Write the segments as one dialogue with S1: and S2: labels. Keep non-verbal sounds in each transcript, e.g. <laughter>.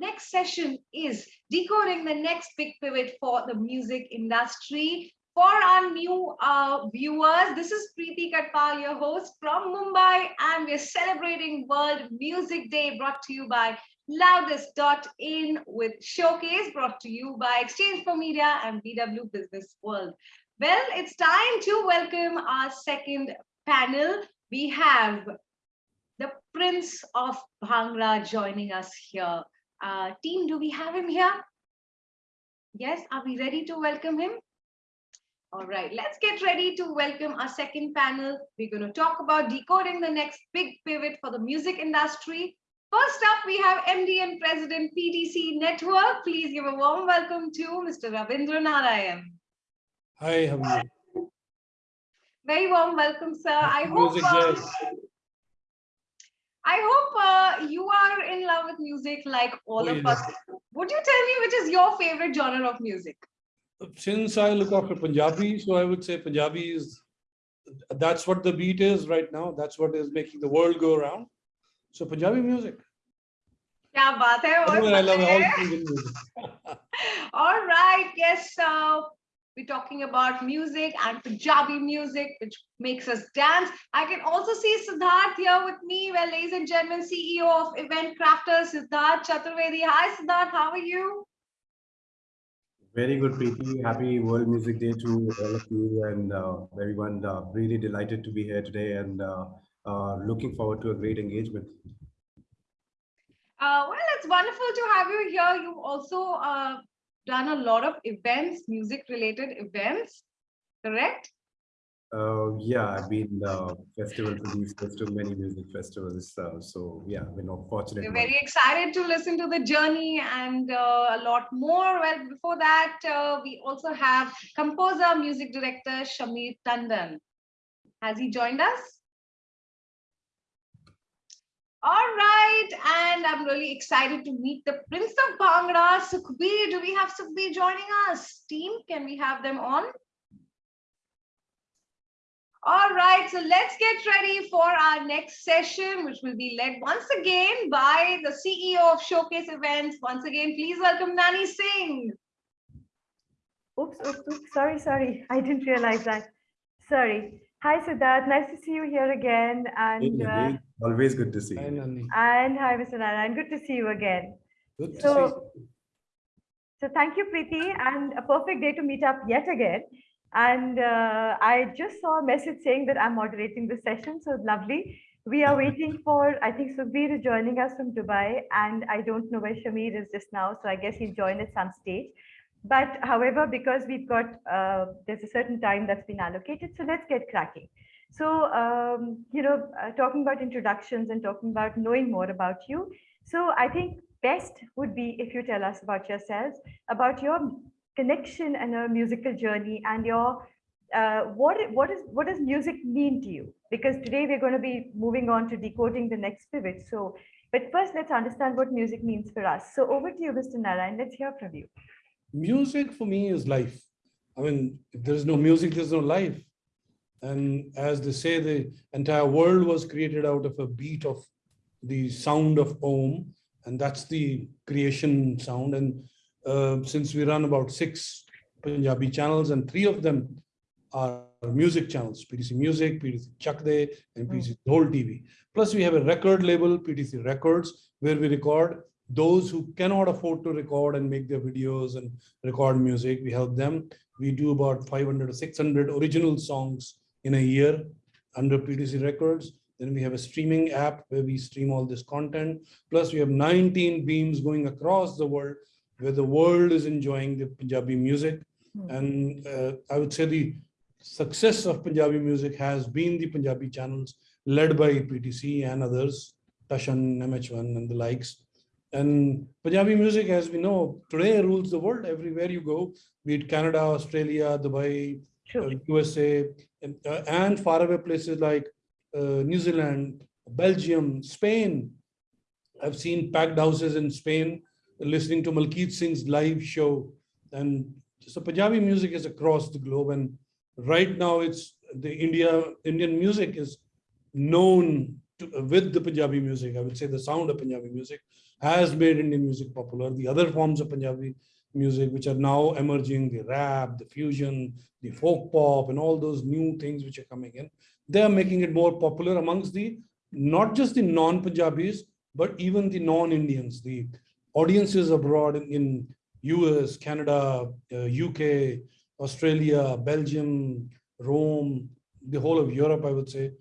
S1: next session is decoding the next big pivot for the music industry. For our new uh, viewers, this is Preeti Katpal, your host from Mumbai, and we're celebrating World Music Day brought to you by Loudest.in with Showcase brought to you by Exchange for Media and BW Business World. Well, it's time to welcome our second panel. We have the Prince of Bhangra joining us here. Uh, team, do we have him here? Yes, are we ready to welcome him? All right, let's get ready to welcome our second panel. We're going to talk about decoding the next big pivot for the music industry. First up, we have MD and President PTC Network. Please give a warm welcome to Mr. Ravindra Narayan.
S2: Hi, how are you?
S1: Very warm welcome, sir. I hope I hope uh, you are in love with music like all
S2: oh,
S1: of
S2: yes.
S1: us. Would you tell me which is your favorite genre of music?
S2: Uh, since I look after Punjabi, so I would say Punjabi is that's what the beat is right now. That's what is making the world go around. So Punjabi music.
S1: Yeah,
S2: baat I love all <laughs> music. <laughs>
S1: all right. Yes. So we're talking about music and Punjabi music, which makes us dance. I can also see Siddharth here with me. Well, ladies and gentlemen, CEO of Event Crafters, Siddharth Chaturvedi. Hi, Siddharth, how are you?
S3: Very good, Preeti. Happy World Music Day to all of you and uh, everyone. Uh, really delighted to be here today and uh, uh, looking forward to a great engagement.
S1: Uh, well, it's wonderful to have you here. You've also uh, done a lot of events, music-related events, correct?
S3: Uh, yeah, I've been uh, festival producers to many music festivals. Uh, so yeah, we're not fortunate.
S1: We're very excited to listen to the journey and uh, a lot more. Well, before that, uh, we also have composer, music director Shamir Tandon. Has he joined us? All right, and I'm really excited to meet the Prince of Bhangra, Sukhbir. Do we have Sukhbir joining us? Team, can we have them on? All right, so let's get ready for our next session, which will be led once again by the CEO of Showcase Events. Once again, please welcome Nani Singh.
S4: Oops, oops, oops. Sorry, sorry. I didn't realize that. Sorry. Hi, Siddharth. Nice to see you here again. And
S3: Hey,
S4: uh,
S3: hey, Always good to see
S2: Hi,
S3: you.
S2: Nani.
S4: and hi, Mr. Narayan. Good to see you again.
S2: Good to see
S4: So,
S2: you.
S4: so thank you, Preeti, and a perfect day to meet up yet again. And uh, I just saw a message saying that I'm moderating the session, so lovely. We are waiting <laughs> for, I think Sukhbir is joining us from Dubai, and I don't know where Shamir is just now, so I guess he'll join at some stage. But however, because we've got, uh, there's a certain time that's been allocated, so let's get cracking. So, um, you know, uh, talking about introductions and talking about knowing more about you. So I think best would be if you tell us about yourselves, about your connection and your musical journey and your uh, what what is what does music mean to you? Because today we're going to be moving on to decoding the next pivot. So, but first let's understand what music means for us. So over to you, Mr. Narayan. Let's hear from you.
S2: Music for me is life. I mean, if there's no music, there's no life. And as they say, the entire world was created out of a beat of the sound of Om, and that's the creation sound. And uh, since we run about six Punjabi channels, and three of them are music channels, PTC Music, PTC Chakde, and PTC Dhol TV. Plus, we have a record label, PTC Records, where we record those who cannot afford to record and make their videos and record music. We help them. We do about 500 or 600 original songs in a year under PTC Records. Then we have a streaming app where we stream all this content. Plus, we have 19 beams going across the world where the world is enjoying the Punjabi music.
S4: Hmm.
S2: And uh, I would say the success of Punjabi music has been the Punjabi channels led by PTC and others, Tashan, MH1 and the likes. And Punjabi music, as we know, today rules the world everywhere you go, be it Canada, Australia, Dubai,
S4: True.
S2: uh, USA, and, uh, and faraway places like uh, New Zealand, Belgium, Spain. I've seen packed houses in Spain listening to Malkeet Singh's live show. And so Punjabi music is across the globe. And right now it's the India, Indian music is known to, with the Punjabi music. I would say the sound of Punjabi music. has made Indian music popular. The other forms of Punjabi music, which are now emerging, the rap, the fusion, the folk pop, and all those new things which are coming in, they are making it more popular amongst the not just the non-Punjabis, but even the non-Indians, the audiences abroad in, US, Canada, uh, UK, Australia, Belgium, Rome, the whole of Europe, I would say.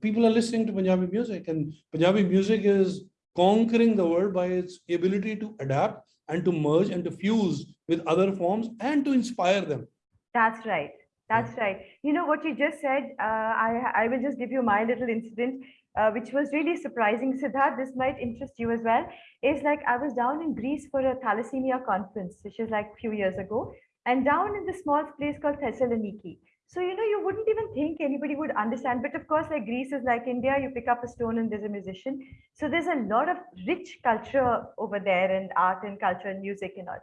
S2: People are listening to Punjabi music and Punjabi music is conquering the world by its ability to adapt and to merge and to fuse with other forms and to inspire them.
S4: That's right. That's right. You know what you just said. Uh, I I will just give you my little incident, uh, which was really surprising. Siddharth, this might interest you as well. Is like I was down in Greece for a thalassemia conference, which is like a few years ago, and down in the small place called Thessaloniki. So you know you wouldn't even think anybody would understand. But of course, like Greece is like India. You pick up a stone and there's a musician. So there's a lot of rich culture over there, and art and culture and music and all.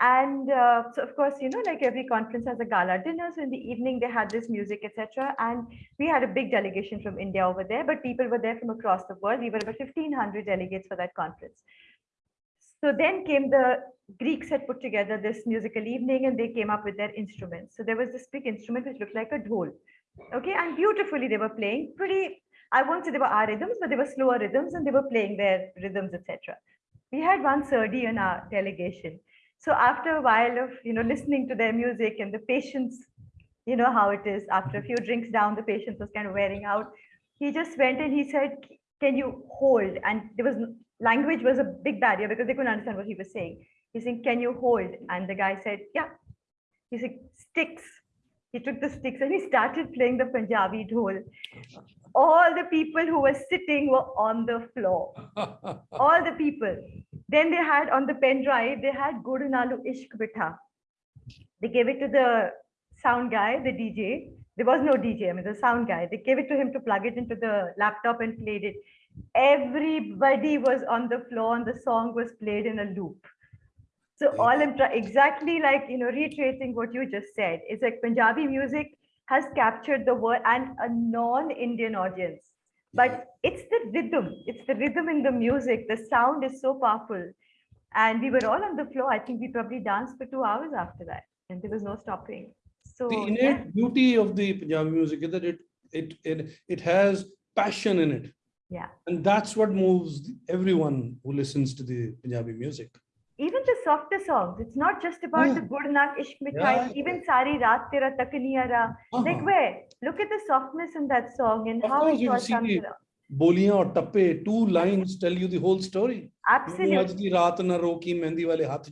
S4: And uh, so, of course, you know, like every conference has a gala dinner. So in the evening, they had this music, etc. And we had a big delegation from India over there, but people were there from across the world. We were about 1,500 delegates for that conference. So then came the Greeks had put together this musical evening and they came up with their instruments. So there was this big instrument which looked like a dhol. Okay, and beautifully they were playing pretty, I won't say they were our rhythms, but they were slower rhythms and they were playing their rhythms, etc. We had one Surdi in our delegation. So after a while of you know listening to their music and the patience, you know how it is. After a few drinks down, the patience was kind of wearing out. He just went and he said, "Can you hold?" And there was language was a big barrier because they couldn't understand what he was saying. He's saying, "Can you hold?" And the guy said, "Yeah." He said, "Sticks." He took the sticks and he started playing the Punjabi dhol. All the people who were sitting were on the floor <laughs> all the people. Then they had on the pen drive, they had Gur Nalo Ishq Mitha. They gave it to the sound guy, the DJ. There was no DJ, I mean, the sound guy. They gave it to him to plug it into the laptop and played it. Everybody was on the floor and the song was played in a loop. So all I'm try- exactly like, you know, reiterating what you just said, is like Punjabi music has captured the world and a non-Indian audience. But it's the rhythm it's the rhythm in the music the sound is so powerful. And we were all on the floor i think we probably danced for two hours after that and there was no stopping. So
S2: the
S4: yeah,
S2: innate beauty of the Punjabi music is that it it it it has passion in it,
S4: yeah.
S2: And that's what moves everyone who listens to the Punjabi music.
S4: Even the softer songs, it's not just about
S2: yeah.
S4: the Gurnak Ishq Mithai,
S2: yeah.
S4: even Sari Raat Tera Takniya uh-huh. Like where? Look at the softness in that song and
S2: of
S4: how
S2: course,
S4: it all comes
S2: the,
S4: around.
S2: बोलियां और टप्पे two lines The you the whole story आज की
S4: रात
S2: ना रो की मेहंदी वाले
S4: हाथ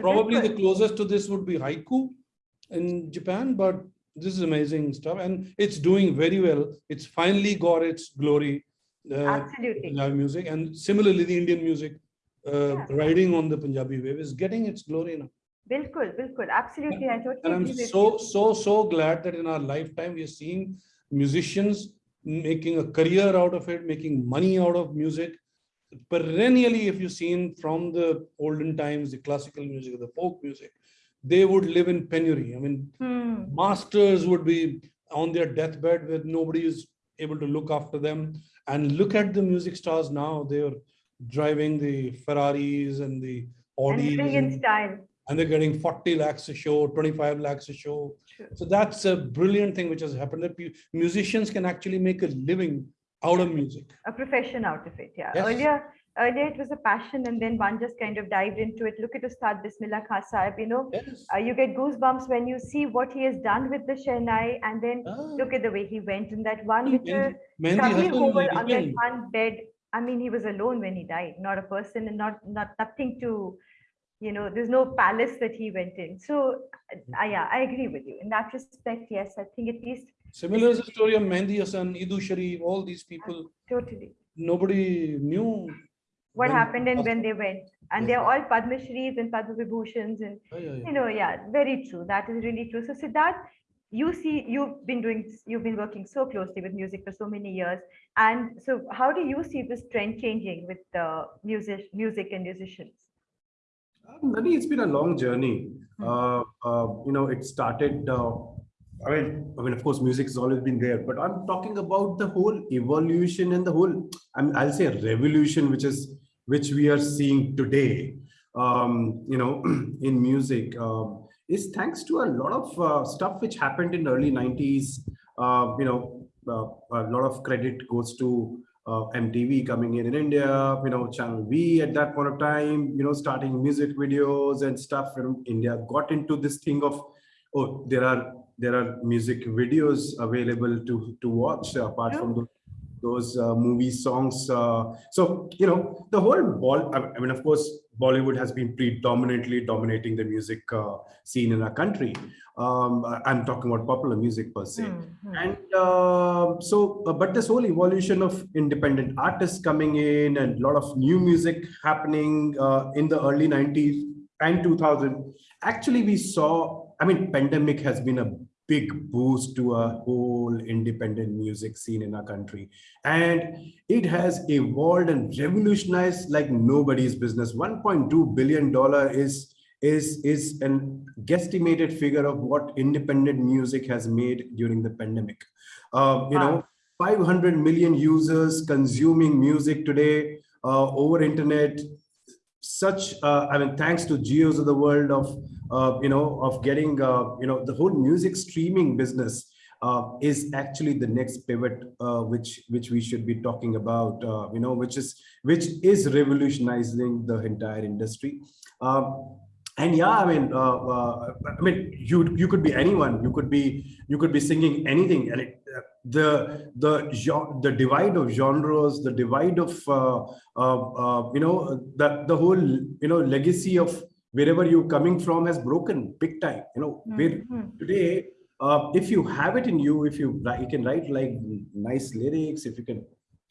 S2: probably the closest to this would be haiku in Japan but this is amazing stuff. And it's doing very well. It's finally got its glory uh,
S4: absolutely.
S2: Punjabi music. And similarly the Indian music uh,
S4: Yeah.
S2: riding on the Punjabi wave is getting its glory now.
S4: Bilkul bilkul. Absolutely. I totally
S2: and I'm so so so glad that in our lifetime we are seeing musicians making a career out of it making money out of music. Perennially if you've seen from the olden times the classical music the folk music they would live in penury i mean
S4: Hmm.
S2: masters would be on their deathbed where nobody is able to look after them and look at the music stars now they're driving the ferraris and the
S4: and
S2: audis
S4: living
S2: and, and they're getting 40 lakhs a show 25 lakhs a show
S4: True.
S2: so that's a brilliant thing which has happened that musicians can actually make a living out of music
S4: a profession out of it. Yeah.
S2: Yes.
S4: Earlier, earlier it was a passion, and then one just kind of dived into it. Look at Ustad Bismillah Khan Sahib. You know,
S2: yes
S4: uh, you get goosebumps when you see what he has done with the Shehnai, and then
S2: Ah,
S4: look at the way he went in that one
S2: He
S4: little
S2: Mehndi
S4: cubby on that one bed. I mean, he was alone when he died, not a person, and not not nothing to, you know, there's no palace that he went in. So, uh, yeah, I agree with you in that respect. Yes, I think at least
S2: Similar is the story of Mehdi Hassan, Idu Sharif, all these people.
S4: totally.
S2: Nobody knew.
S4: What
S2: when-
S4: happened and when they went. And they're all Padma Shris and Padma Vibhushans and
S2: Yeah, yeah, yeah.
S4: you know, yeah, very true. That is really true. So Siddharth, you see, you've been doing, you've been working so closely with music for so many years. And so how do you see this trend changing with the music, music and musicians?
S3: Um, Nani, it's been a long journey.
S4: Hmm.
S3: Uh, uh, you know, it started uh, I mean, I mean, of course, music has always been there, but I'm talking about the whole evolution and the whole, I mean, I'll say a revolution, which is which we are seeing today. Um, you know, <clears throat> in music, um, is thanks to a lot of uh, stuff which happened in the early 90s. Uh, you know, uh, a lot of credit goes to uh, MTV coming in in India, you know, Channel V at that point of time, you know, starting music videos and stuff. And India got into this thing of, oh, there are there are music videos available to to watch apart
S4: Yeah.
S3: from those, those uh, movie songs. Uh, so you know, the whole ball. I mean, of course, Bollywood has been predominantly dominating the music uh, scene in our country. Um, I'm talking about popular music per se.
S4: Hmm, hmm.
S3: And uh, so, uh, but this whole evolution of independent artists coming in and a lot of new music happening uh, in the early 90s and 2000, actually we saw, I mean, pandemic has been a big boost to a whole independent music scene in our country. And it has evolved and revolutionized like nobody's business. $1.2 billion is is is an guesstimated figure of what independent music has made during the pandemic. Uh, you know, 500 million users consuming music today uh, over internet. Such, uh, I mean, thanks to Jios of the world of, uh, you know, of getting, uh, you know, the whole music streaming business uh, is actually the next pivot, uh, which which we should be talking about, uh, you know, which is which is revolutionizing the entire industry. Um, and yeah i mean i mean you you could be anyone you could be you could be singing anything and it, the the the divide of genres the divide of uh, uh, uh, you know the the whole you know legacy of wherever you're coming from has broken big time you know
S4: Hmm,
S3: where
S4: hmm.
S3: today uh, if you have it in you if you you can write like nice lyrics if you can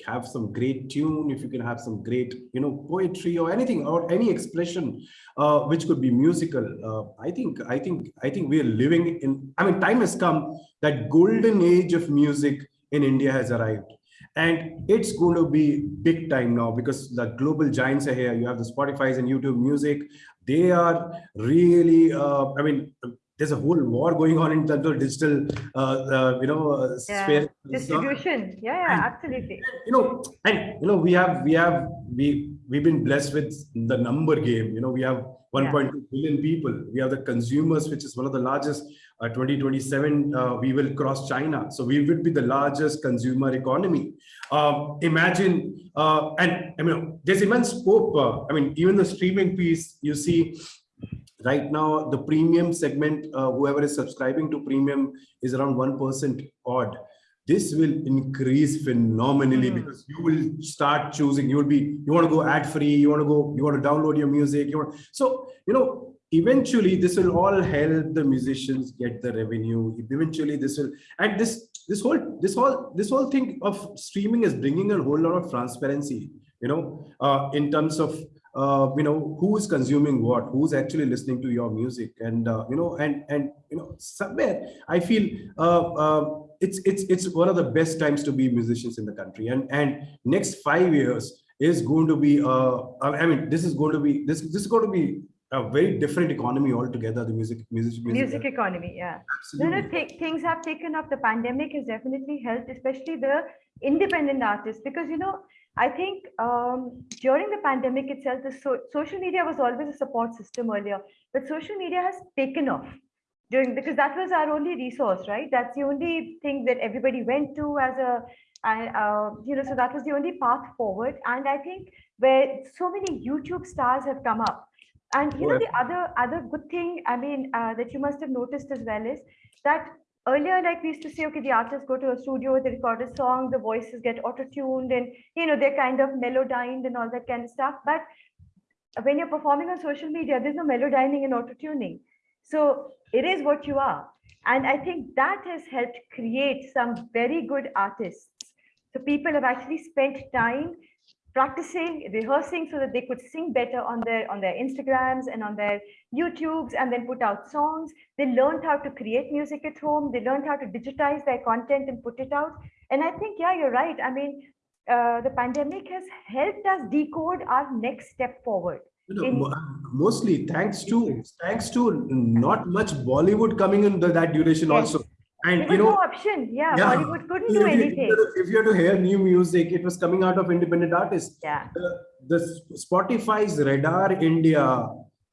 S3: have some great tune if you can have some great you know poetry or anything or any expression uh, which could be musical uh, i think i think i think we are living in i mean time has come that golden age of music in india has arrived. And it's going to be big time now because the global giants are here. You have the spotify's and youtube music. They are really uh, i mean there's a whole war going on in terms of digital uh, uh, you know uh,
S4: Yeah,
S3: sphere
S4: Distribution. Yeah, yeah,
S3: And-
S4: absolutely.
S3: you know and you know we have we have we we've been blessed with the number game. You know we have 1.2 billion people. We have the consumers which is one of the largest uh, 2027 uh, we will cross china. So we will be the largest consumer economy. Um, imagine uh, and i mean there's immense scope uh, i mean even the streaming piece you see right now the premium segment uh, whoever is subscribing to premium is around 1% odd this will increase phenomenally
S4: Mhm.
S3: because you will start choosing you will be you want to go ad free you want to go you want to download your music you want so you know eventually this will all help the musicians get the revenue eventually this will and this this whole this whole this whole thing of streaming is bringing a whole lot of transparency you know uh, in terms of uh, you know who is consuming what who's actually listening to your music and uh, you know and and you know somewhere i feel uh, uh, it's it's it's one of the best times to be musicians in the country and and next 5 years is going to be uh, i mean this is going to be this this is going to be a very different economy altogether the music music music,
S4: Music economy, yeah. No,
S3: absolutely.
S4: no, th- things have taken up. The pandemic has definitely helped, especially the independent artists, because you know, I think um, during the pandemic itself, the so- social media was always a support system earlier, but social media has taken off during because that was our only resource, right? That's the only thing that everybody went to as a, uh, you know, so that was the only path forward. And I think where so many YouTube stars have come up, and you know, the other other good thing, I mean, uh, that you must have noticed as well is that earlier, like we used to say, okay, the artists go to a studio, they record a song, the voices get auto-tuned, and you know, they're kind of melodyned and all that kind of stuff. But when you're performing on social media, there's no melodyning and auto-tuning. So it is what you are. And I think that has helped create some very good artists. So people have actually spent time practicing, rehearsing so that they could sing better on their on their Instagrams and on their YouTubes and then put out songs. They learned how to create music at home. They learned how to digitize their content and put it out. And I think, yeah, you're right. I mean, uh, the pandemic has helped us decode our next step forward.
S3: You know,
S4: in-
S3: mostly thanks to thanks to not much Bollywood coming in the, that duration
S4: Yes.
S3: also. And
S4: There
S3: you
S4: was
S3: know,
S4: no option. Yeah,
S3: Yeah.
S4: Bollywood couldn't
S3: if
S4: do anything.
S3: you- If you had to hear new music, it was coming out of independent artists.
S4: Yeah.
S3: The, the Spotify's Radar India,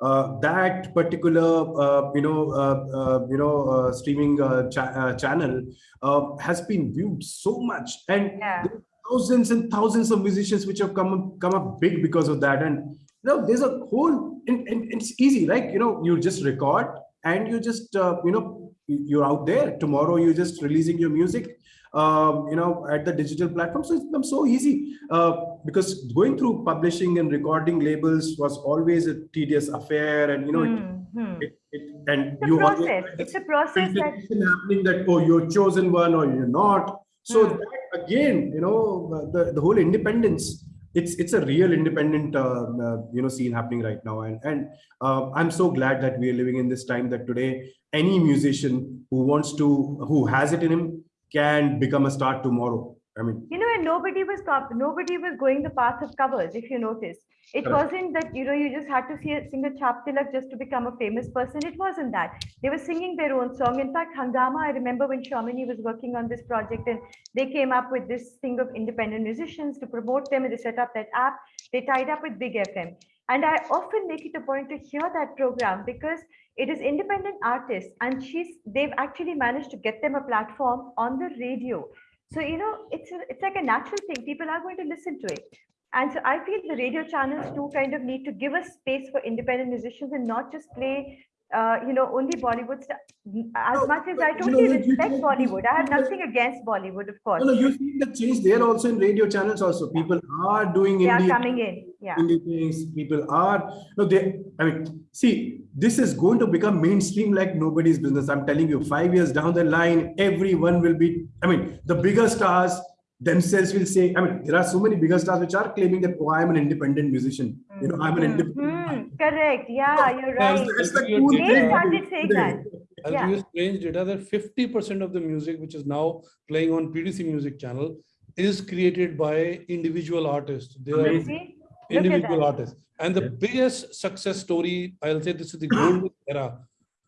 S3: uh, that particular, uh, you know, uh, uh, you know, uh, streaming uh, cha- uh, channel uh, has been viewed so much, and
S4: Yeah.
S3: thousands and thousands of musicians which have come up- come up big because of that. And you know, there's a whole, and, and it's easy, like you know, you just record and you just, uh, you know, you're out there. Tomorrow, you're just releasing your music um, you know, at the digital platform. So it's become so easy uh, because going through publishing and recording labels was always a tedious affair, and you know, it,
S4: Hmm,
S3: it, it, and
S4: It's a
S3: you
S4: process. It's a process that
S3: happening that oh, you're chosen one or you're not. So
S4: Hmm.
S3: that again, you know, the the whole independence. It's it's a real independent uh, uh, you know scene happening right now, and and uh, I'm so glad that we are living in this time that today any musician who wants to who has it in him can become a star tomorrow. I mean,
S4: you know, and nobody was nobody was going the path of covers. If you notice, it
S3: Correct.
S4: wasn't that you know you just had to see a, sing a chap tilak just to become a famous person. It wasn't that they were singing their own song. In fact, Hungama, I remember when Shamini was working on this project, and they came up with this thing of independent musicians to promote them, and they set up that app. They tied up with Big FM, and I often make it a point to hear that program because it is independent artists, and she's they've actually managed to get them a platform on the radio. So, you know, it's, a, it's like a natural thing. People are going to listen to it. And so I feel the radio channels too kind of need to give us space for independent musicians and not just play, uh, you know, only Bollywood. As
S3: No,
S4: much as I
S3: you know
S4: totally
S3: you
S4: respect
S3: you-
S4: Bollywood, I have nothing against Bollywood, of course.
S3: no, no, you see the change there also in radio channels. Also, people are doing
S4: They are coming in. Yeah.
S3: indie things. People are no, they. I mean, see, this is going to become mainstream like nobody's business. I'm telling you, five years down the line, everyone will be. I mean, the bigger stars themselves will say. I mean, there are so many bigger stars which are claiming that, oh, I'm an independent musician. You know, I'm an
S4: Hmm,
S3: independent.
S4: Correct. Yeah, you're
S2: Well,
S4: right.
S3: It's the
S2: They
S3: cool
S2: started
S3: thing
S4: saying that.
S2: I'll
S4: Yeah.
S2: give you strange data that 50% of the music which is now playing on PTC Music Channel is created by individual artists. They are
S3: Amazing.
S4: See? Look at
S2: individual artists. And the
S3: Yeah.
S2: biggest success story, I'll say this is the golden <coughs> era.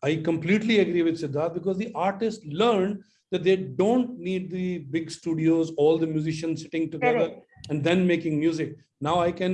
S2: I completely agree with Siddharth because the artists learned that they don't need the big studios, all the musicians sitting together
S4: Correct.
S2: and then making music. Now I can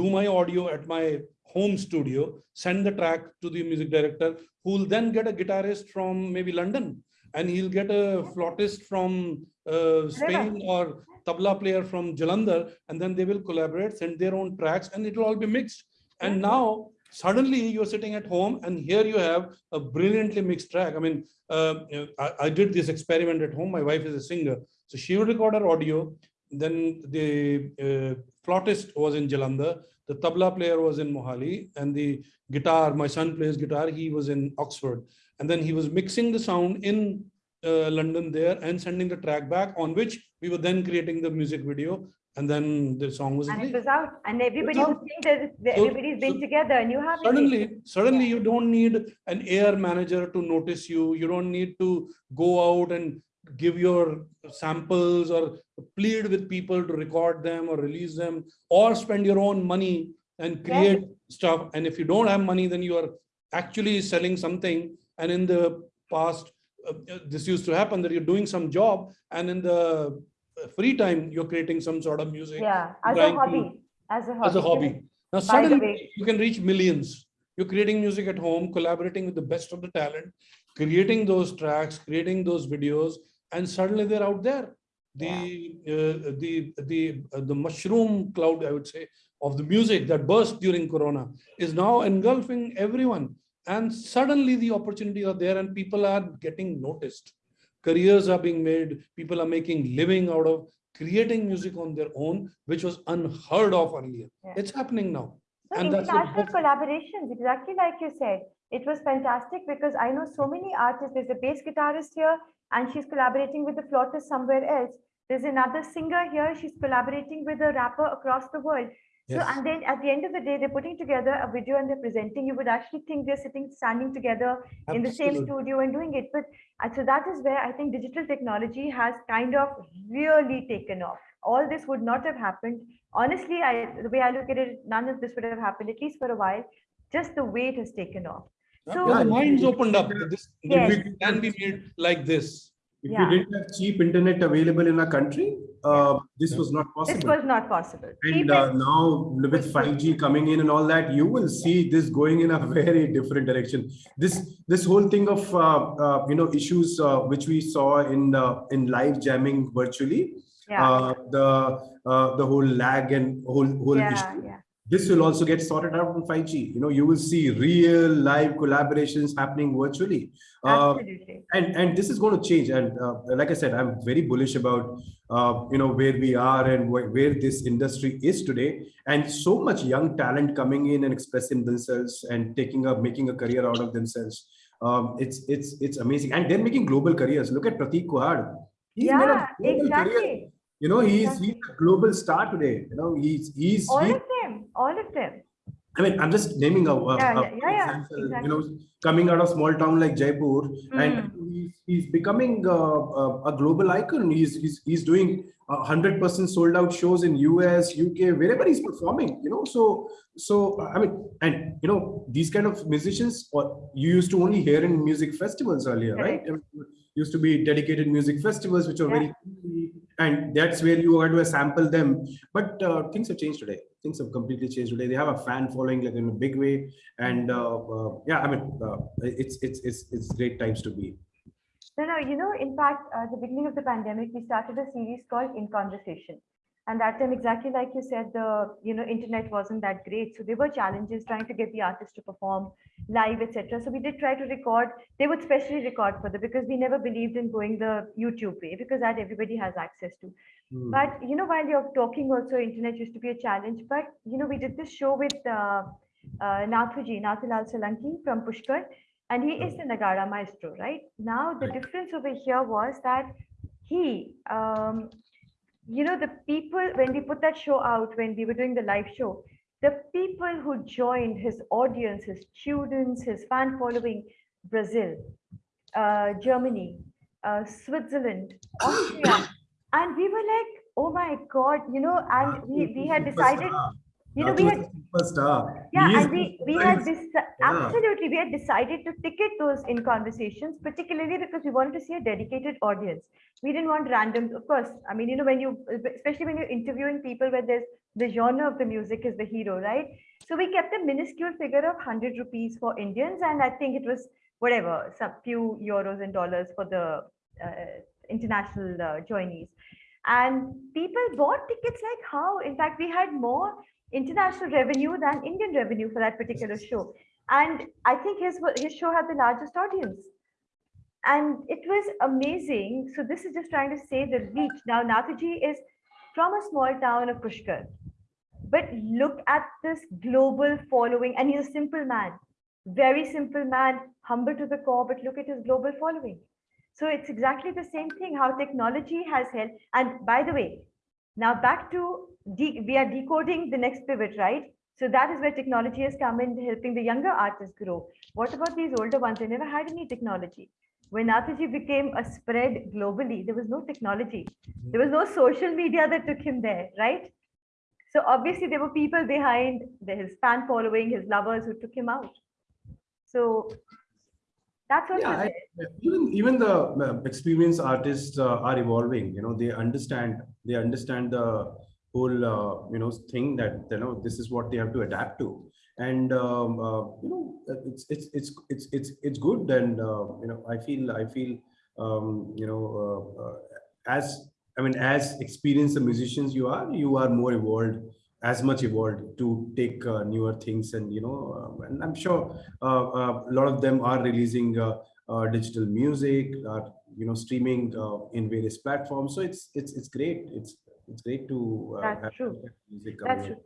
S2: do my audio at my home studio, send the track to the music director, who will then get a guitarist from maybe London, and he'll get a flautist from uh, Spain or tabla player from Jalandhar, and then they will collaborate, send their own tracks, and it will all be mixed. And now suddenly you're sitting at home, and here you have a brilliantly mixed track. I mean, uh, I, I did this experiment at home. My wife is a singer, so she would record her audio. Then the uh, flautist was in Jalandhar, the tabla player was in Mohali, and the guitar, my son plays guitar, he was in Oxford. And then he was mixing the sound in uh, London there and sending the track back, on which we were then creating the music video, and then the song was
S4: And it
S2: released.
S4: was out. And everybody was saying that that
S2: So-
S4: everybody's been
S2: so
S4: together and you have it.
S2: Suddenly, suddenly you don't need an air manager to notice you. You don't need to go out and give your samples or plead with people to record them or release them or spend your own money and create stuff. And if you don't have money, then you are actually selling something. And in the past, uh, uh, this used to happen that you're doing some job and in the uh, free time, you're creating some sort of music
S4: Yeah, as a
S2: to-
S4: hobby. As a hobby.
S2: as a hobby. Now suddenly you can reach millions. You're creating music at home, collaborating with the best of the talent, creating those tracks, creating those videos, and suddenly they're out there. The uh, the the uh, the mushroom cloud, I would say, of the music that burst during Corona is now engulfing everyone. And suddenly the opportunities are there, and people are getting noticed. Careers are being made. People are making living out of creating music on their own, which was unheard of earlier.
S4: Yeah.
S2: It's happening now.
S4: So
S2: And that's
S4: international collaborations, exactly like you said. It was fantastic because I know so many artists. There's a bass guitarist here and she's collaborating with the flautist somewhere else. There's another singer here. She's collaborating with a rapper across the world. So, and then at the end of the day, they're putting together a video and they're presenting. You would actually think they're sitting, standing together in the same studio and doing it. But uh, so that is where I think digital technology has kind of really taken off. All this would not have happened. Honestly, I, the way I look at it, none of this would have happened, at least for a while, just the way it has taken off.
S2: Yeah,
S4: So-
S2: the minds opened up. This
S4: Yes.
S2: can be made like this.
S3: If
S4: Yeah.
S3: you didn't have cheap internet available in our country, uh, this
S2: Yeah.
S3: was not possible.
S4: This was not possible.
S3: And uh, now with 5G coming in and all that, you will see this going in a <laughs> very different direction. This this whole thing of uh, uh, you know issues uh, which we saw in uh, in live jamming virtually,
S4: Yeah,
S3: uh, the uh, the whole lag and whole whole
S4: yeah,
S3: issue. This will also get sorted out on 5G. You know, you will see real live collaborations happening virtually. Uh,
S4: Absolutely.
S3: and and this is going to change and uh, like i said i'm very bullish about uh, you know where we are and wh- where this industry is today and so much young talent coming in and expressing themselves and taking up making a career out of themselves um, it's it's it's amazing and they're making global careers look at Prateek Kuhad He's
S4: Yeah,
S3: global career.
S4: exactly.
S3: you know he's
S4: Exactly.
S3: he's a global star today you know he's he's
S4: All
S3: he-
S4: of them, all of them.
S3: I mean, I'm just naming a, a-
S4: Yeah,
S3: a
S4: yeah, yeah,
S3: example, you know, coming out of small town like Jaipur, and
S4: Mm.
S3: he's, he's becoming uh, a, a global icon. He's he's, he's doing hundred percent sold out shows in US, UK, wherever he's performing. You know, so so I mean, and you know, these kind of musicians, or you used to only hear in music festivals earlier, right? I mean, used to be dedicated music festivals, which are very, and that's where you are to sample them. But uh, things have changed today. Things have completely changed today. They have a fan following like in a big way, and uh, uh, yeah, I mean, uh, it's it's it's it's great times to be.
S4: No, no, you know, in fact, uh, the beginning of the pandemic, we started a series called In Conversation. And that time, exactly like you said, the you know internet wasn't that great, so there were challenges trying to get the artists to perform live, etc. So we did try to record. They would specially record for the because we never believed in going the YouTube way because that everybody has access to.
S3: Hmm.
S4: But you know, while you're talking, also internet used to be a challenge. But you know, we did this show with uh, uh, Nathuji, Nathulal Solanki from Pushkar, and he is the Nagara maestro, right? Now the difference over here was that he, um, you know, the people when we put that show out, when we were doing the live show, the people who joined his audience, his students, his fan following, Brazil, uh, Germany, uh, Switzerland, <gasps> Austria, and we were like, oh my god, you know, and we we had <laughs> decided, you know, we had
S3: superstar.
S4: yeah, and we we had this absolutely we had decided to ticket those in conversations, particularly because we wanted to see a dedicated audience. We didn't want random, of course. I mean, you know, when you especially when you're interviewing people where there's the genre of the music is the hero, right? So we kept a minuscule figure of 100 rupees for Indians, and I think it was whatever, some few euros and dollars for the uh, international uh, joinees. And people bought tickets like how? In fact, we had more international revenue than Indian revenue for that particular show. And I think his his show had the largest audience. And it was amazing. So this is just trying to say the reach. Now Nathuji is from a small town of Pushkar. But look at this global following, and he's a simple man, very simple man, humble to the core, but look at his global following. So it's exactly the same thing, how technology has helped. And by the way, now back to, we are decoding the next pivot, right? So that is where technology has come in helping the younger artists grow. What about these older ones? They never had any technology. When Nathuji became a spread globally, there was no technology. There was no social media that took him there, right? So obviously there were people behind his fan following, his lovers who took him out. So that's what
S3: Yeah,
S4: was
S3: I- even even the experienced artists uh, are evolving. You know, they understand they understand the whole uh, you know thing that you know this is what they have to adapt to, and um, uh, you know it's it's it's it's it's it's good. And uh, you know, I feel I feel um, you know uh, uh, as I mean as experienced the musicians you are, you are more evolved as much evolved to take uh, newer things and you know uh, and i'm sure uh, uh, a lot of them are releasing uh, uh, digital music uh, you know streaming uh, in various platforms so it's it's it's great it's it's great to uh,
S4: That's
S3: have
S4: true.
S3: music
S4: That's true.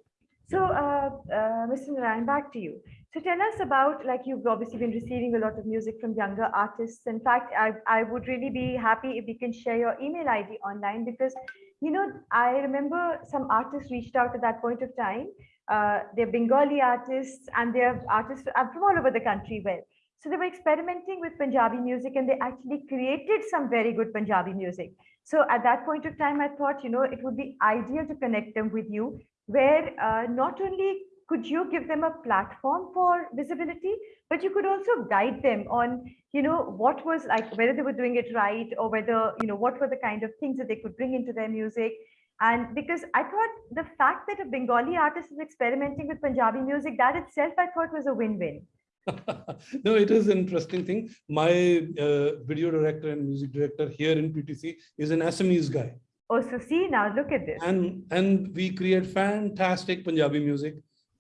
S4: So, uh, uh, Mr. Narayan, back to you. So tell us about, like you've obviously been receiving a lot of music from younger artists. In fact, I, I would really be happy if you can share your email ID online because, you know, I remember some artists reached out at that point of time. Uh, they're Bengali artists and they're artists uh, from all over the country. Well, so they were experimenting with Punjabi music and they actually created some very good Punjabi music. So at that point of time, I thought, you know, it would be ideal to connect them with you where uh, not only could you give them a platform for visibility? But you could also guide them on, you know, what was like, whether they were doing it right or whether, you know, what were the kind of things that they could bring into their music. And because I thought the fact that a Bengali artist is experimenting with Punjabi music, that itself I thought was a win-win. <laughs>
S2: no, it is an interesting thing. My uh, video director and music director here in PTC is an Assamese guy.
S4: Oh, so see, now look at this.
S2: And, and we create fantastic Punjabi music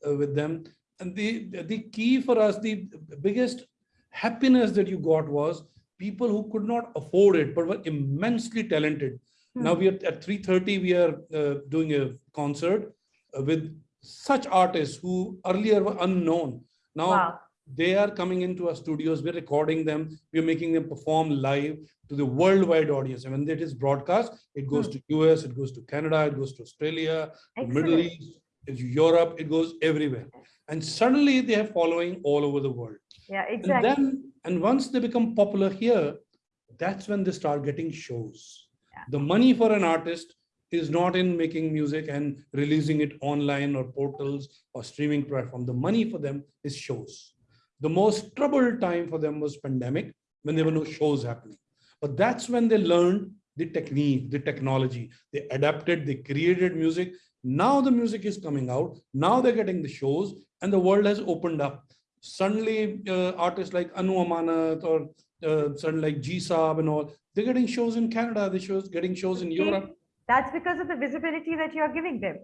S2: uh, with them. And the, the key for us, the biggest happiness that you got was people who could not afford it, but were immensely talented. Now
S4: Hmm.
S2: we are at 3.30, we are uh, doing a concert uh, with such artists who earlier were unknown. Now
S4: Wow.
S2: They are coming into our studios, we're recording them, we're making them perform live to the worldwide audience. And when it is broadcast, it goes
S4: Hmm.
S2: to US, it goes to Canada, it goes to Australia, the Middle. East, Europe, it goes everywhere. And suddenly they have following all over the world.
S4: Yeah, exactly.
S2: And then, and once they become popular here, that's when they start getting shows.
S4: Yeah.
S2: The money for an artist is not in making music and releasing it online or portals or streaming platform. The money for them is shows. The most troubled time for them was pandemic when there were no shows happening. But that's when they learned the technique, the technology. They adapted, they created music. Now the music is coming out. Now they're getting the shows and the world has opened up. Suddenly uh, artists like Anu Amanat or uh, suddenly like G Saab and all, they're getting shows in Canada, they shows getting shows in Europe.
S4: That's because of the visibility that you're giving them.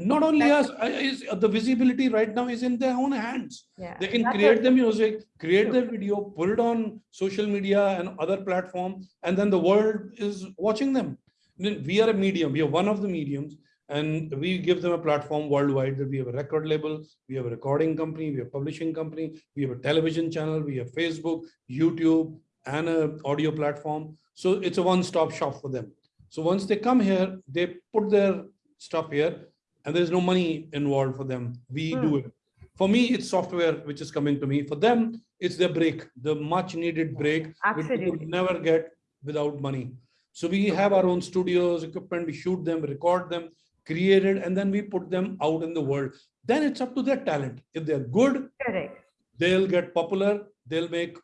S2: Not only us, uh, is, uh, the visibility right now is in their own hands.
S4: Yeah.
S2: They can
S4: That's
S2: create the music, create
S4: True.
S2: their video, put it on social media and other platform, and then the world is watching them. We are a medium, we are one of the mediums, and we give them a platform worldwide that we have a record label, we have a recording company, we have a publishing company, we have a television channel, we have Facebook, YouTube, and a audio platform. So it's a one-stop shop for them. So once they come here, they put their stuff here, and there's no money involved for them. We do hmm. it. For me, it's software which is coming to me. For them, it's their break, the much needed break which they could never get without money. So we have our own studios, equipment, we shoot them, record them, create it, and then we put them out in the world. Then it's up to their talent. If they're good,
S4: Correct.
S2: they'll get popular, they'll make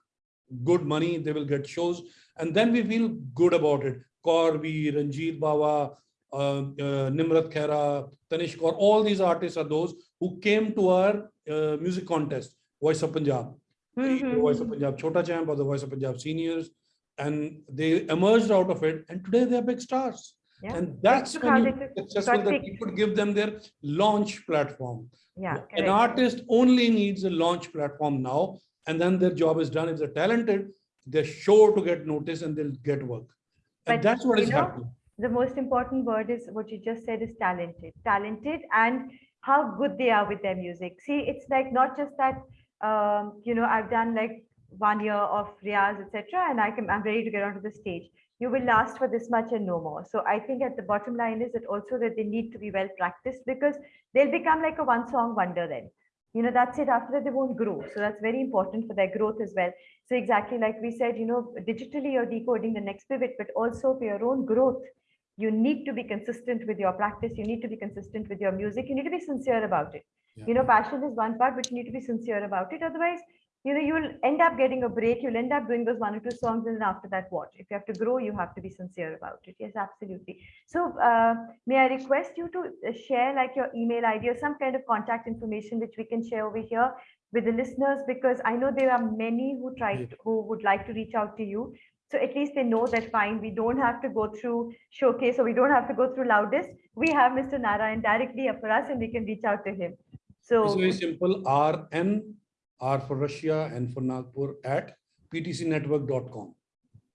S2: good money, they will get shows, and then we feel good about it. Corby, Ranjit Bawa, uh, uh, Nimrat Khaira, Tanishq Kaur, all these artists are those who came to our uh, music contest, Voice of Punjab. The
S4: Mhm.
S2: Voice of Punjab Chota Champ or the Voice of Punjab Seniors, and they emerged out of it, and today they are big stars.
S4: Yeah.
S2: And that's when you
S4: they
S2: are
S4: took-
S2: successful that you could give them their launch platform.
S4: Yeah.
S2: An artist only needs a launch platform now, and then their job is done. If they're talented, they're sure to get noticed and they'll get work. And
S4: But,
S2: that's what is
S4: know,
S2: happening.
S4: The most important word is what you just said is talented. Talented and how good they are with their music. See it's like not just that um, you know i've done like one year of riyaz etc and i can i'm ready to get onto the stage. You will last for this much and no more. So i think at the bottom line is that also that they need to be well practiced because they'll become like a one song wonder then. You know that's it. After that they won't grow. So that's very important for their growth as well. So exactly like we said you know digitally you're decoding the next pivot but also for your own growth you need to be consistent with your practice. You need to be consistent with your music. You need to be sincere about it.
S2: Yeah.
S4: you know passion is one part but you need to be sincere about it. Otherwise you know you'll end up getting a break. You'll end up doing those one or two songs and then after that what? If you have to grow you have to be sincere about it. Yes absolutely. So uh, may i request you to uh, share like your email id or some kind of contact information which we can share over here with the listeners? Because i know there are many who try to, who would like to reach out to you so at least they know that fine we don't have to go through showcase or we don't have to go through loudest we have mr narayan directly up for us and we can reach out to him so
S2: It's very simple. RN, R for Russia and for Nagpur at ptcnetwork.com.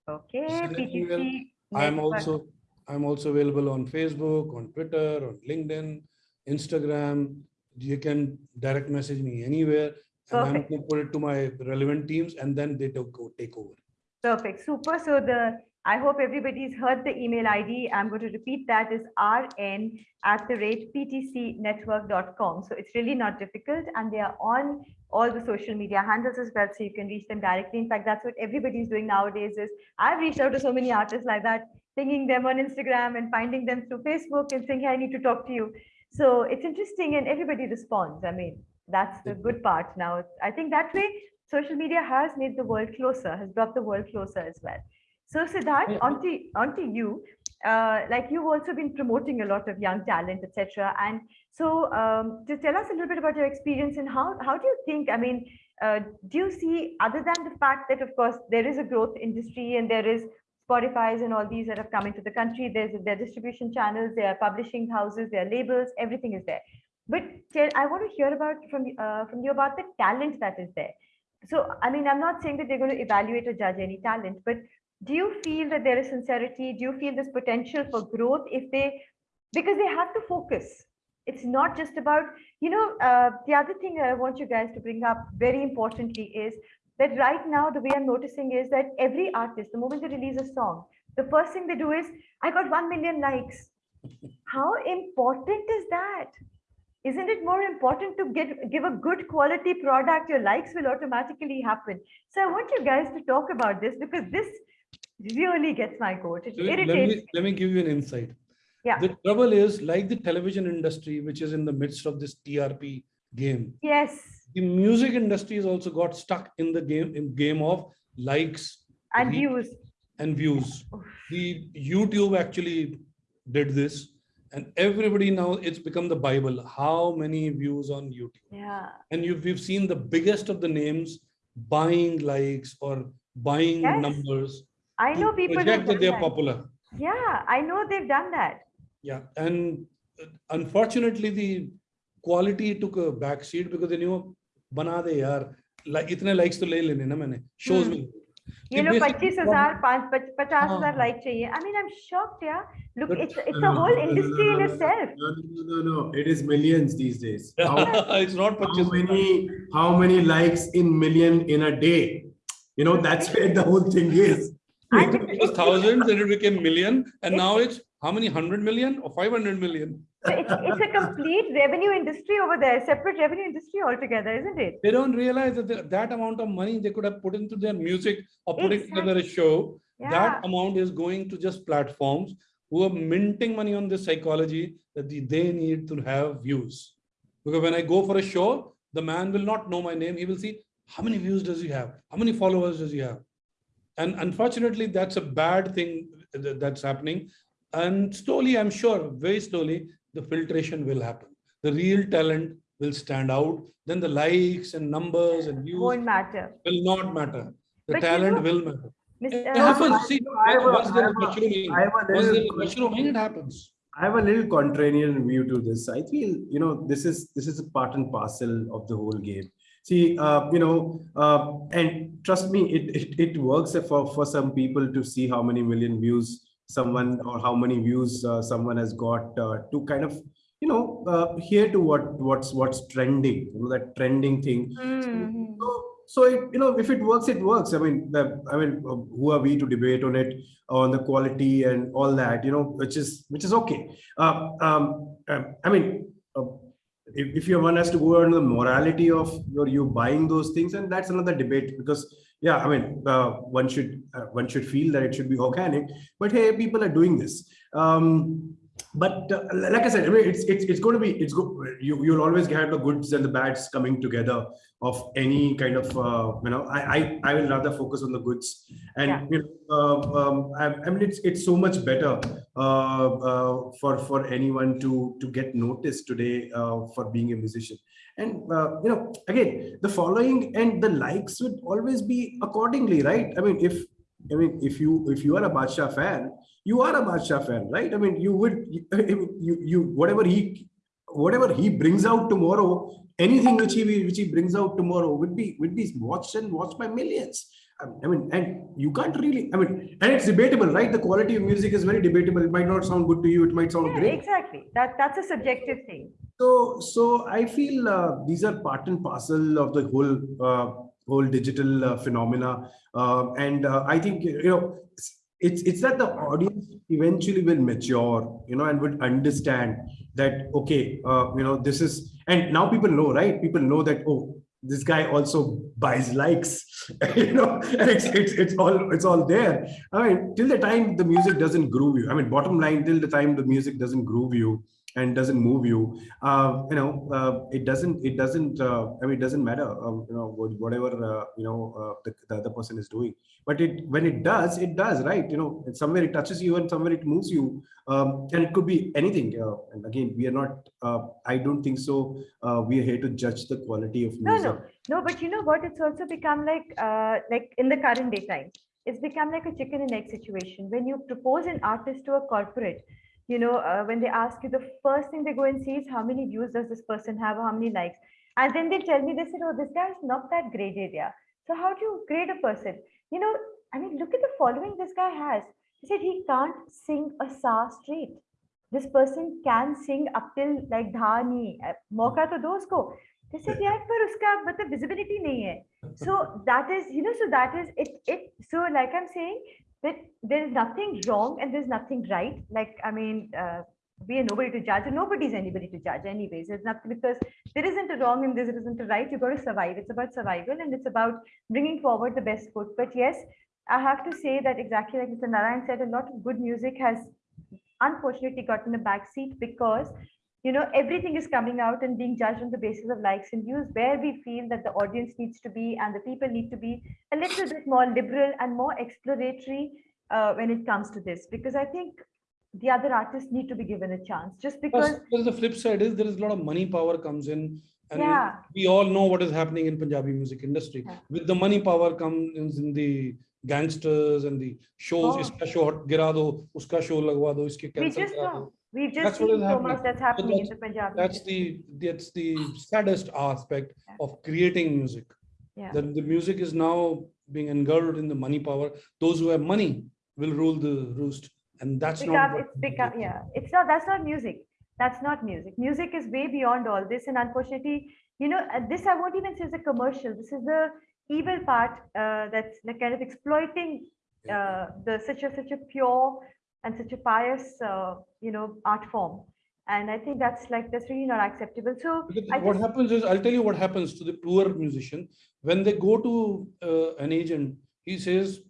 S4: okay
S2: Send an email.
S4: PTC
S2: I am also, I'm also available on Facebook, on Twitter, on LinkedIn, Instagram. You can direct message me anywhere. And I'm going to put it to my relevant teams and then they take take over.
S4: Perfect, super. So the, I hope everybody's heard the email ID. I'm going to repeat that is rn at the rate ptcnetwork.com. So it's really not difficult and they are on all the social media handles as well. So you can reach them directly. In fact, that's what everybody's doing nowadays is I've reached out to so many artists like that, pinging them on Instagram and finding them through Facebook and saying, hey, I need to talk to you. So it's interesting and everybody responds. I mean, that's the good part now. I think that way social media has made the world closer, has brought the world closer as well. So Siddharth,
S2: Yeah.
S4: onto, onto you. Uh, like you've also been promoting a lot of young talent, etc. And so um, to tell us a little bit about your experience and how, how do you think, I mean, uh, do you see, other than the fact that, of course, there is a growth industry and there is Spotify's and all these that have come into the country, there's their distribution channels, their publishing houses, their labels, everything is there. But tell, I want to hear about from uh, from you about the talent that is there. So, I mean, I'm not saying that they're going to evaluate or judge any talent, but do you feel that there is sincerity? Do you feel this potential for growth if they, because they have to focus. It's not just about, you know, uh, the other thing that I want you guys to bring up very importantly is that right now, the way I'm noticing is that every artist, the moment they release a song, the first thing they do is, I got 1 million likes. <laughs> How important is that? Isn't it more important to get give a good quality product? Your likes will automatically happen. So I want you guys to talk about this because this really gets my goat. It
S2: Let me- let
S4: irritates.
S2: me, let me give you an insight.
S4: Yeah.
S2: The trouble is like the television industry, which is in the midst of this TRP game,
S4: Yes,
S2: the music industry has also got stuck in the game, in game of likes
S4: and views.
S2: and views. The YouTube actually did this and everybody now it's become the bible. How many views on youtube?
S4: Yeah.
S2: And you've, we've seen the biggest of the names buying likes or buying
S4: yes.
S2: numbers
S4: i know people
S2: that they're
S4: that.
S2: popular.
S4: Yeah i know they've done that.
S2: Yeah and uh, unfortunately the quality took a back seat because they knew bana de yaar. Like itne likes to le lene na maine. Shows
S4: hmm.
S2: me.
S4: You
S2: The
S4: know,
S2: basic
S4: पच्चीस
S2: problem-
S4: हजार पाँच पच- पचास
S2: हाँ,
S4: हजार
S2: हाँ.
S4: like चाहिए. I mean, I'm shocked, yeah. Look,
S2: But-
S4: it's it's
S3: No,
S4: a
S3: no,
S4: whole
S3: no, no,
S4: industry
S3: no,
S4: in
S3: no, no,
S4: itself.
S3: No, no, no, no, it is millions these days. <laughs> How,
S2: it's not
S3: how
S2: purchase.
S3: many, how many likes in million in a day? You know, that's where the whole thing is. <laughs>
S4: And <laughs>
S2: It was thousands, then it became million, and now it's how many hundred million or five hundred million?
S4: It's, it's a complete revenue industry over there, separate revenue industry altogether, isn't it?
S2: They don't realize that the- that amount of money they could have put into their music or putting together a show.
S4: Yeah.
S2: That amount is going to just platforms who are minting money on this psychology that the- they need to have views. Because when I go for a show, the man will not know my name. He will see how many views does he have? How many followers does he have? And unfortunately, that's a bad thing that's happening. And slowly, I'm sure, very slowly, the filtration will happen. The real talent will stand out. Then the likes and numbers and views
S4: Won't matter.
S2: will not matter. The
S4: But you
S2: talent
S4: know-
S2: will matter.
S4: Miss-
S2: It happens. See,
S3: I have a-
S2: once there is
S3: have a-
S2: mushrooming,
S3: I have a
S2: once there is
S3: little-
S2: mushrooming, it happens.
S3: I have a little contrarian view to this. I feel, you know, this is this is a part and parcel of the whole game. See, uh, you know, uh, and trust me, it, it it works for for some people to see how many million views someone or how many views uh, someone has got uh, to kind of, you know, uh, hear to what what's what's trending, you know, that trending thing.
S4: mhm.
S3: So, so it, you know, if it works, it works. I mean, the, I mean, uh, who are we to debate on it, on the quality and all that? You know, which is which is okay. Uh, um, um, I mean, uh, if, if your one has to go on the morality of your you buying those things, and that's another debate because yeah, I mean, uh, one should uh, one should feel that it should be organic. But hey, people are doing this. Um, but uh, like I said, I mean, it's it's it's going to be it's go, you you'll always get the goods and the bads coming together of any kind of uh, you know. I, I I will rather focus on the goods and
S4: Yeah.
S3: you know, uh, um, I, I mean it's it's so much better uh, uh, for for anyone to to get noticed today uh, for being a musician and uh, you know again the following and the likes would always be accordingly right i mean if i mean if you if you are a Badshah fan you are a Badshah fan right i mean you would you you, you whatever he whatever he brings out tomorrow anything which he which he brings out tomorrow would be would be watched and watched by millions I mean, and you can't really, I mean, and it's debatable, right? The quality of music is very debatable. It might not sound good to you. It might sound
S4: Yeah,
S3: great.
S4: exactly. That that's a subjective thing.
S3: So, so I feel uh, these are part and parcel of the whole uh, whole digital uh, phenomena, uh, and uh, I think you know it's it's that the audience eventually will mature, you know, and would understand that okay, uh, you know, this is, and now people know, right? People know that oh, this guy also buys likes, <laughs> you know, and it's it's it's all it's all there. I mean, till the time the music doesn't groove you. I mean, bottom line, till the time the music doesn't groove you and doesn't move you, uh, you know, uh, it doesn't, it doesn't, uh, I mean, it doesn't matter, um, you know, whatever, uh, you know, uh, the, the other person is doing. But it, when it does, it does, right? You know, and somewhere it touches you and somewhere it moves you. Um, and it could be anything. Uh, and again, we are not, uh, I don't think so. Uh, we are here to judge the quality of
S4: No,
S3: music.
S4: no, no, no, but you know what? It's also become like, uh, like in the current day time, it's become like a chicken and egg situation. When you propose an artist to a corporate, you know uh, when they ask you the first thing they go and see is how many views does this person have or how many likes? And then they tell me they said oh this guy is not that great area. So how do you grade a person? You know i mean look at the following this guy has. He said he can't sing a sa straight. This person can sing up till like dhani uh, mauka to do usko they said yeah but uska matlab visibility nahi hai. So that is you know so that is it it. So like i'm saying that there is nothing wrong and there's nothing right. Like I mean, uh, we are nobody to judge, and nobody's anybody to judge. Anyways, it's not because there isn't a wrong and there isn't a right. You got to survive. It's about survival and it's about bringing forward the best foot. But yes, I have to say that exactly like Mr. Narayan said, a lot of good music has unfortunately gotten a backseat because you know everything is coming out and being judged on the basis of likes and views where we feel that the audience needs to be and the people need to be a little bit more liberal and more exploratory uh, when it comes to this because i think the other artists need to be given a chance just because
S2: Plus, there's the flip side is there is a lot of money power comes in and
S4: Yeah.
S2: we all know what is happening in Punjabi music industry.
S4: Yeah.
S2: With the money power comes in the gangsters and the shows,
S4: Oh.
S2: iska show gira do, uska show lagwa do, iske
S4: we
S2: cancel
S4: just
S2: kara do.
S4: We've just
S2: That's
S4: seen so
S2: happening.
S4: much that's happening in the punjabi
S2: That's the that's the saddest aspect
S4: Yeah.
S2: of creating music.
S4: Yeah.
S2: That the music is now being engulfed in the money power. Those who have money will rule the roost. And that's not
S4: it's become yeah it's not that's not music that's not music music is way beyond all this and unfortunately you know uh, this i won't even say is a commercial this is the evil part uh, that's like kind of exploiting uh, the such a such a pure and such a pious, uh, you know, art form. And I think that's like that's really not acceptable. So
S2: what
S4: just,
S2: happens is I'll tell you what happens to the poor musician when they go to uh, an agent. He says,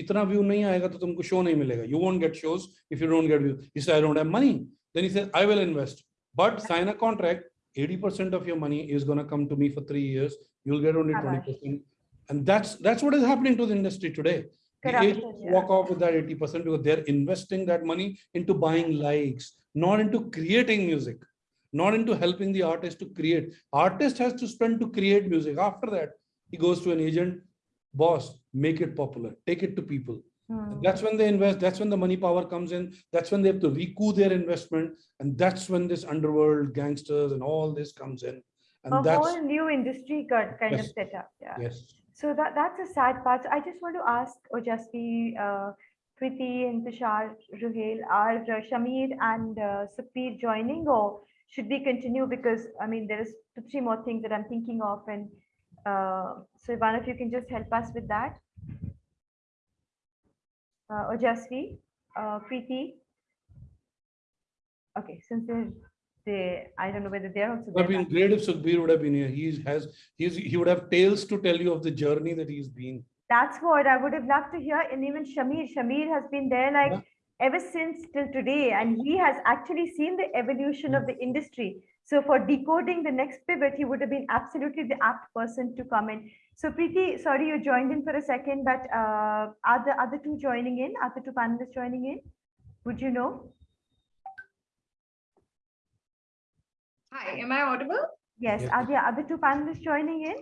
S2: "Itna view nahi aayega to tumko show nahi milega. You won't get shows if you don't get views." He says, "I don't have money." Then he says, "I will invest, but sign a contract. 80% of your money is going to come to me for three years. You'll get only 20%." And that's that's what is happening to the industry today. The
S4: Corruption,
S2: agents
S4: yeah.
S2: walk off with that 80% because they're investing that money into buying likes, not into creating music not into helping the artist to create. Artist has to spend to create music. After that, he goes to an agent, boss, make it popular, take it to people.
S4: hmm.
S2: That's when they invest. That's when the money power comes in. That's when they have to recoup their investment. And that's when this underworld gangsters and all this comes in. And
S4: a
S2: that's,
S4: whole new industry got kind of
S2: Yes.
S4: set up yeah
S2: yes.
S4: So that that's a sad part. So I just want to ask Ojasvi, uh, Kriti and Tushar, Ruhail, are uh, Shamir and uh, joining or should we continue? Because I mean, there is two, three more things that I'm thinking of. And uh, so if one of you can just help us with that. Uh, Ojasvi, uh, Kriti. Okay, since they're, they, I don't know whether they're also
S2: Would have been great if Sukhbir would have been here. He has, he's, he would have tales to tell you of the journey that he's been.
S4: That's what I would have loved to hear. And even Shamir, Shamir has been there like
S2: Yeah.
S4: ever since till today, and he has actually seen the evolution of the industry. So for decoding the next pivot, he would have been absolutely the apt person to come in. So Preeti, sorry you joined in for a second, but uh, are the other two joining in? Are the two panelists joining in? Would you know?
S1: Hi, am I audible?
S4: Yes,
S2: Yes.
S4: are the other two panelists joining in?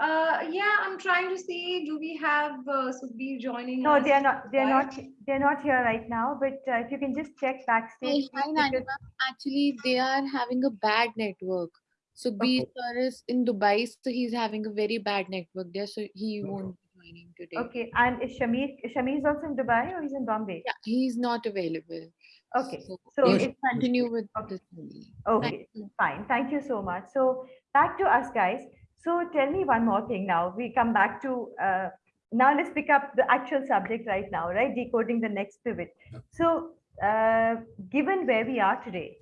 S1: Uh, yeah, I'm trying to see, do we have uh, Sukhbir joining
S4: No,
S1: us?
S4: they are not. They are not. They are not here right now. But uh, if you can just check
S5: Hi,
S4: backstage.
S5: hi,
S4: please,
S5: Nani
S4: because-
S5: ma'am. Actually, they are having a bad network. So B
S4: Okay.
S5: sir is in Dubai, so he's having a very bad network there, so he
S2: No
S5: won't be joining today.
S4: Okay, and is Shamir, Shamir is also in Dubai or he's in Bombay?
S5: Yeah, he's not available.
S4: Okay,
S5: So
S4: so
S2: No,
S4: it's,
S5: continue with
S4: Okay.
S5: this only.
S4: okay, fine. Thank you so much. So back to us guys. So tell me one more thing now. We come back to, uh, now let's pick up the actual subject right now, right? Decoding the next pivot. So uh, given where we are today,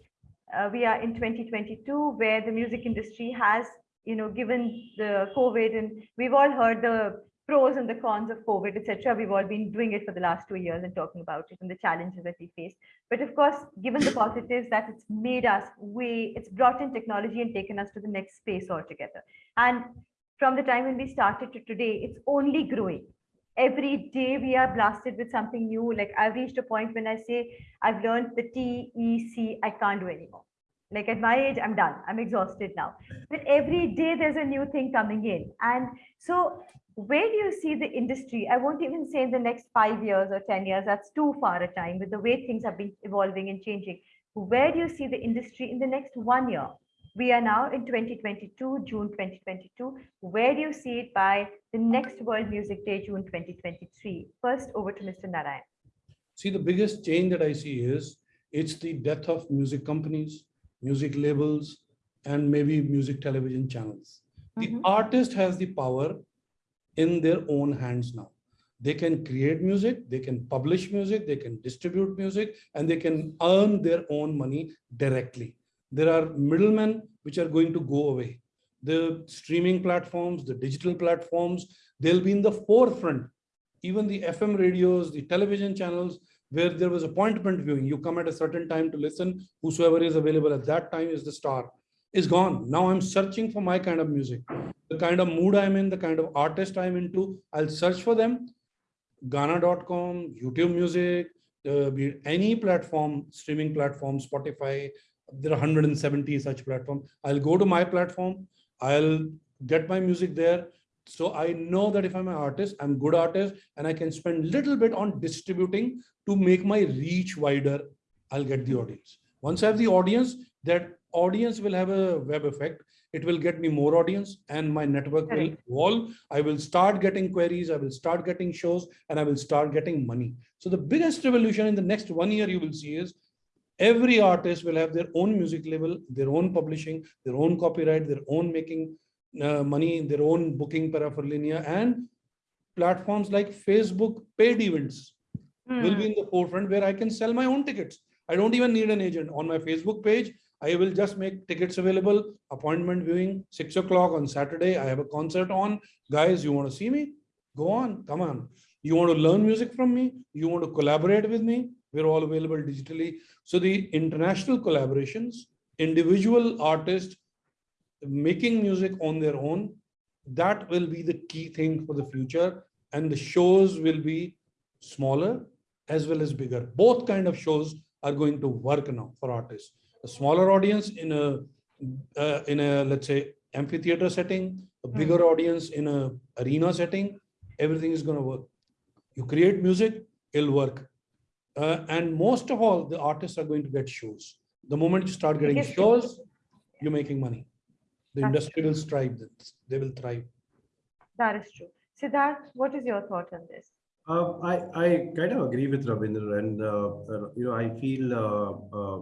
S4: uh, we are in 2022 where the music industry has, you know, given the COVID and we've all heard the pros and the cons of COVID, etc. We've all been doing it for the last two years and talking about it and the challenges that we face. But of course, given the positives that it's made us, we it's brought in technology and taken us to the next space altogether. And from the time when we started to today, it's only growing. Every day we are blasted with something new. Like I've reached a point when I say I've learned the T, E, C, I can't do anymore. Like at my age, I'm done. I'm exhausted now. But every day there's a new thing coming in. And so where do you see the industry? I won't even say in the next five years or 10 years, that's too far a time with the way things have been evolving and changing. Where do you see the industry in the next one year? We are now in 2022, June 2022. Where do you see it by the next World Music Day, June 2023? First, over to Mr. Narayan.
S2: See, the biggest change that I see is it's the death of music companies, music labels, and maybe music television channels. The
S4: Mhm.
S2: artist has the power in their own hands now. They can create music, they can publish music, they can distribute music, and they can earn their own money directly. There are middlemen which are going to go away. The streaming platforms, the digital platforms, they'll be in the forefront. Even the FM radios, the television channels, where there was appointment viewing, you come at a certain time to listen, whosoever is available at that time is the star, is gone. Now I'm searching for my kind of music the kind of mood I'm in, the kind of artist I'm into, I'll search for them. Gaana.com, YouTube Music, uh, any platform, streaming platform, Spotify, there are 170 such platforms. I'll go to my platform, I'll get my music there. So I know that if I'm an artist, I'm good artist, and I can spend little bit on distributing to make my reach wider. I'll get the audience. Once I have the audience, that audience will have a web effect it will get me more audience and my network will evolve. I will start getting queries, I will start getting shows, and I will start getting money. So the biggest revolution in the next one year you will see is every artist will have their own music label, their own publishing, their own copyright, their own making uh, money, their own booking paraphernalia, and platforms like Facebook paid events will
S4: Hmm.
S2: be in the forefront where I can sell my own tickets. I don't even need an agent on my Facebook page. I will just make tickets available, appointment viewing, six o'clock on Saturday. I have a concert on. Guys, you want to see me? Go on, come on. You want to learn music from me? You want to collaborate with me? We're all available digitally. So the international collaborations, individual artists making music on their own, that will be the key thing for the future. And the shows will be smaller as well as bigger. Both kind of shows are going to work now for artists. A smaller audience in a uh, in a let's say amphitheater setting, a bigger audience in a arena setting, everything is going to work. You create music, it'll work. Uh, and most of all, the artists are going to get shows. The moment you start getting
S4: Biggest
S2: shows, you're making money. The
S4: That's
S2: industry will thrive. They will thrive.
S4: That is true. Siddharth, what is your thought on this?
S3: Uh, I, I kind of agree with Ravindra and, uh, uh, you know, I feel uh, uh,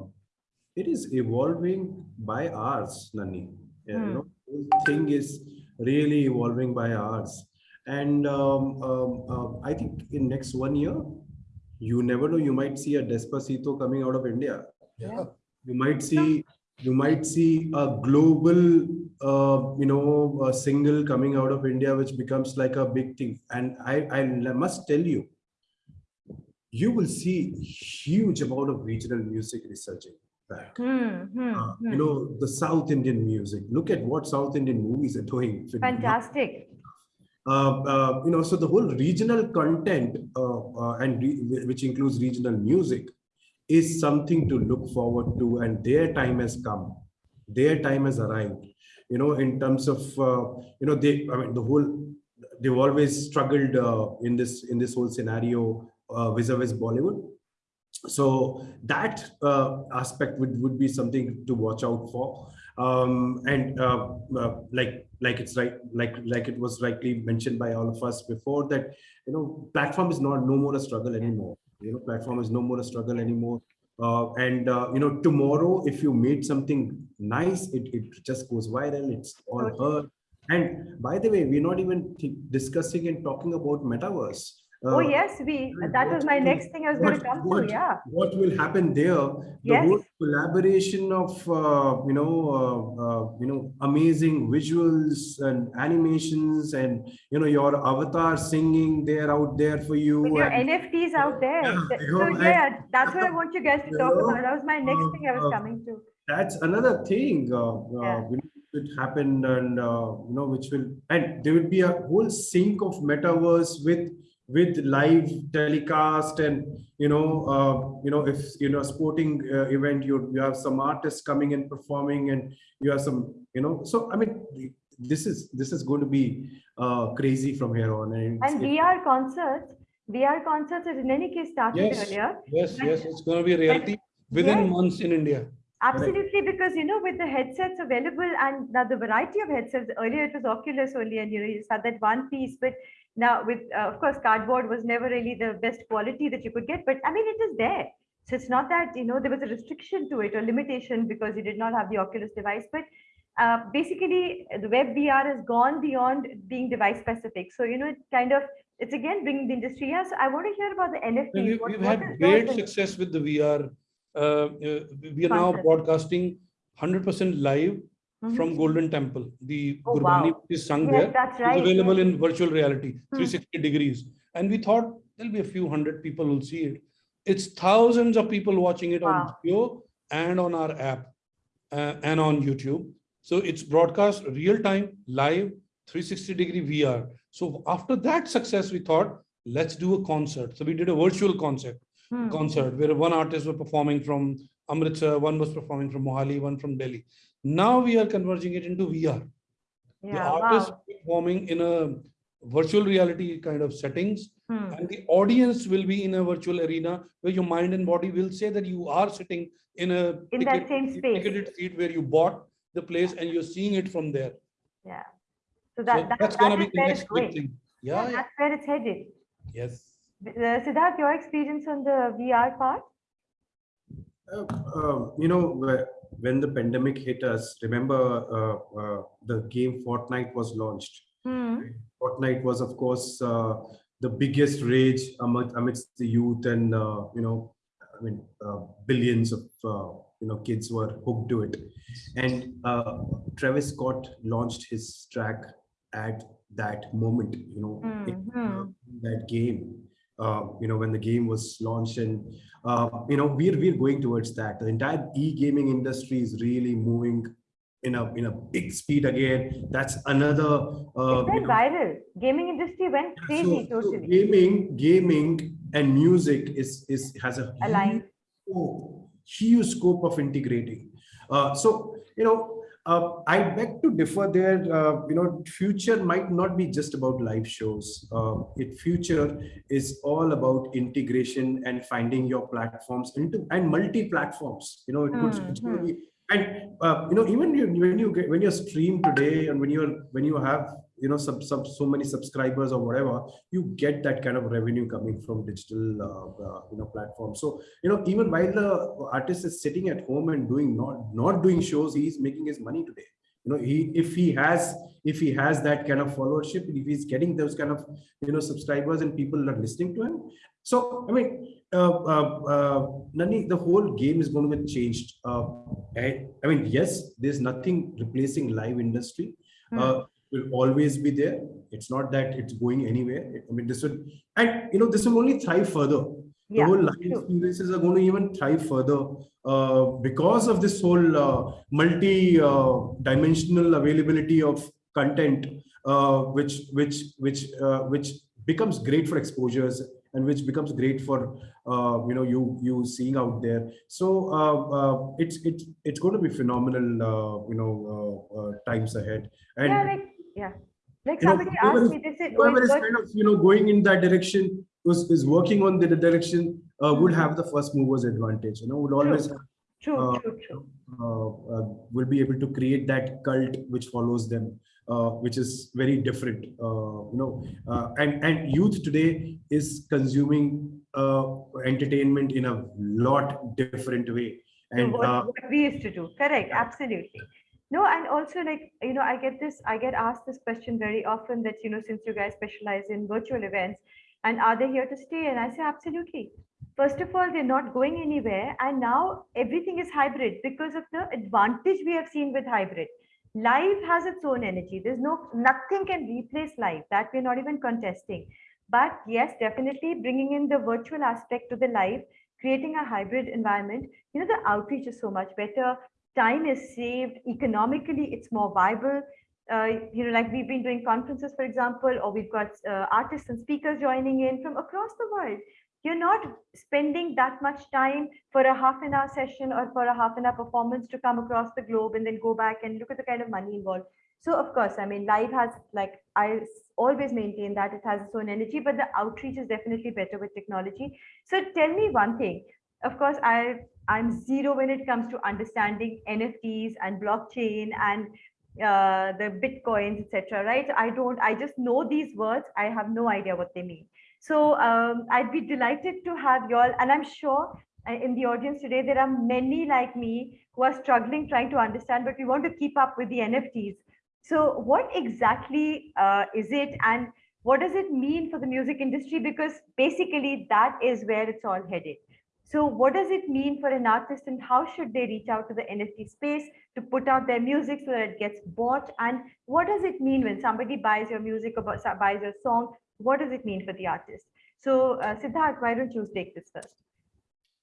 S3: it is evolving by hours, Nani. Yeah,
S4: Hmm.
S3: You know, whole thing is really evolving by hours. And um, um, uh, I think in next one year, you never know, you might see a Despacito coming out of India.
S2: Yeah.
S3: You might see, you might see a global, uh, you know, a single coming out of India, which becomes like a big thing. And I, I must tell you, you will see huge amount of regional music resurging back.
S4: Hmm, hmm,
S3: Uh,
S4: hmm.
S3: you know, the South Indian music. Look at what South Indian movies are doing.
S4: Fantastic.
S3: Uh, uh, you know, so the whole regional content, uh, uh, and re which includes regional music, is something to look forward to. And their time has come. Their time has arrived. You know, in terms of uh, you know, they. I mean, the whole. They've always struggled uh, in this in this whole scenario uh, vis-a-vis Bollywood. So that uh, aspect would, would be something to watch out for. Um, and uh, uh, like like it's right like like it was rightly mentioned by all of us before that you know platform is not no more a struggle anymore. You know platform is no more a struggle anymore. Uh, and uh, you know tomorrow if you made something nice, it, it just goes viral. It's all heard. And by the way, we're not even discussing and talking about metaverse
S4: Oh,
S3: uh,
S4: yes, we, that was my
S3: what-
S4: next thing I was going to
S3: what-
S4: come to, yeah.
S3: what will happen there the
S4: Yes.
S3: whole collaboration of uh, you know uh, uh, you know amazing visuals and animations and you know your avatar singing there out there for you
S4: With your
S3: and,
S4: NFTs out there.
S3: Yeah,
S4: So
S3: know, and-
S4: yeah, that's what I want you guys to
S3: You <laughs>
S4: talk
S3: know,
S4: about. That was my next thing I was
S3: uh,
S4: coming to.
S3: that's another thing uh, uh,
S4: Yeah.
S3: which will happen and uh, you know which will and there will be a whole sync of metaverse with with live telecast and you know uh, you know if you know a sporting uh, event you you have some artists coming and performing and you have some you know so i mean this is this is going to be uh, crazy from here on and,
S4: And VR concerts, VR concerts has in any case started
S2: Yes.
S4: earlier.
S2: Yes, yes, it's going to be a reality within
S4: Yes.
S2: months in India.
S4: Absolutely, because you know, with the headsets available and now the variety of headsets, earlier it was Oculus only, and you know, you just had that one piece. But now, with uh, of course, cardboard was never really the best quality that you could get. But I mean, it is there. So it's not that you know there was a restriction to it or limitation because you did not have the Oculus device. But uh, basically, the web VR has gone beyond being device specific. So you know, it kind of it's again bringing the industry. Yeah. So I want to hear about the NFT.
S2: We've,
S4: What-
S2: we've
S4: what
S2: had great success with the VR. Uh, uh, we are now broadcasting 100% live
S4: Mhm.
S2: from Golden Temple. The
S4: Oh,
S2: Gurbani
S4: wow.
S2: is sung
S4: Yes,
S2: there
S4: right.
S2: available in virtual reality,
S4: Hmm.
S2: 360 degrees. And we thought there'll be a few hundred people who'll see it. It's thousands of people watching it on
S4: Wow.
S2: video and on our app uh, and on YouTube. So it's broadcast real time, live, 360 degree VR. So after that success, we thought, let's do a concert. So we did a virtual concert
S4: Hmm.
S2: concert where one artist was performing from Amritsar, one was performing from Mohali, one from Delhi. Now we are converging it into VR. The artist
S4: Wow.
S2: performing in a virtual reality kind of settings,
S4: Hmm.
S2: and the audience will be in a virtual arena where your mind and body will say that you are sitting in a
S4: In that same space.
S2: ticketed seat where you bought the place and you're seeing it from there.
S4: Yeah. So
S2: So
S4: that, that,
S2: that's gonna
S4: that
S2: be
S4: is
S2: the next big thing.
S4: Yeah,
S2: Yeah, yeah,
S4: that's where it's headed.
S2: yes.
S4: Uh, Siddharth, your experience on the VR part?
S3: Uh, uh, you know, when the pandemic hit us, remember uh, uh, the game Fortnite was launched.
S4: Hmm.
S3: Fortnite was, of course, uh, the biggest rage among, amidst the youth, and uh, you know, I mean, uh, billions of uh, you know kids were hooked to it. And uh, Travis Scott launched his track at that moment. You know, in, uh, that game. Uh, you know, when the game was launched, and uh, you know, we're we're going towards that. The entire e-gaming industry is really moving in a in a big speed again. That's another. Uh,
S4: It
S3: you know,
S4: viral. Gaming industry went crazy,
S3: so
S4: totally.
S3: gaming, gaming, and music is is has a
S4: Aligned.
S3: huge scope, huge scope of integrating. Uh, so you know, uh, I beg to differ there. Uh, you know, future might not be just about live shows. Uh, it future is all about integration and finding your platforms into and multi platforms. You know, it could going to be and uh, you know even you, when you get when you stream today and when you're when you have you know some, some so many subscribers or whatever you get that kind of revenue coming from digital uh, uh, you know platforms so you know even while the artist is sitting at home and doing not not doing shows he's making his money today you know he if he has if he has that kind of followership if he's getting those kind of you know subscribers and people are listening to him so i mean uh, uh, uh, Nani, the whole game is going to be changed. Uh, I, I mean, yes, there's nothing replacing live industry.
S4: Hmm.
S3: Uh, will always be there. It's not that it's going anywhere. I mean, this would, and you know, this will only thrive further. The whole live
S4: true.
S3: experiences are going to even thrive further uh, because of this whole uh, multi-dimensional availability of content, uh, which which which uh, which becomes great for exposures and which becomes great for uh, you know you you seeing out there. So uh, uh, it's it's it's going to be phenomenal, uh, you know, uh, uh, times ahead. And
S4: Yeah, like, yeah. Like
S3: you
S4: somebody
S3: whoever
S4: asked
S3: is-
S4: me, they said, oh,
S3: whoever is kind of you know going in that direction was is working on the direction uh, would have the first movers advantage. You know, would always have,
S4: true,
S3: uh,
S4: true, true.
S3: uh, uh, will be able to create that cult which follows them, uh, which is very different. Uh, you know, uh, and and youth today is consuming uh, entertainment in a lot different way. And
S4: what, what we used to do. Correct, absolutely. No, and also like, you know, I get this, I get asked this question very often that, you know, since you guys specialize in virtual events, And are they here to stay? And I say, absolutely. First of all, they're not going anywhere. And now everything is hybrid because of the advantage we have seen with hybrid. Live has its own energy. There's no, nothing can replace live. That we're not even contesting. But yes, definitely bringing in the virtual aspect to the live, creating a hybrid environment. You know, the outreach is so much better. Time is saved. Economically, it's more viable uh, you know, like we've been doing conferences, for example, or we've got uh, artists and speakers joining in from across the world. You're not spending that much time for a half an hour session or for a half an hour performance to come across the globe and then go back and look at the kind of money involved. So of course, I mean, live has like, I always maintain that it has its own energy, but the outreach is definitely better with technology. So tell me one thing, of course, I, I'm zero when it comes to understanding NFTs and blockchain and uh, the bitcoins etc right? I don't i just know these words. I have no idea what they mean. So um, i'd be delighted to have you all. And i'm sure uh, in the audience today there are many like me who are struggling trying to understand but we want to keep up with the nfts so what exactly uh, is it? And what does it mean for the music industry? Because basically that is where it's all headed so what does it mean for an artist and how should they reach out to the NFT space to put out their music so that it gets bought? And what does it mean when somebody buys your music or buys your song? What does it mean for the artist? So uh, Siddharth, why don't you take this first?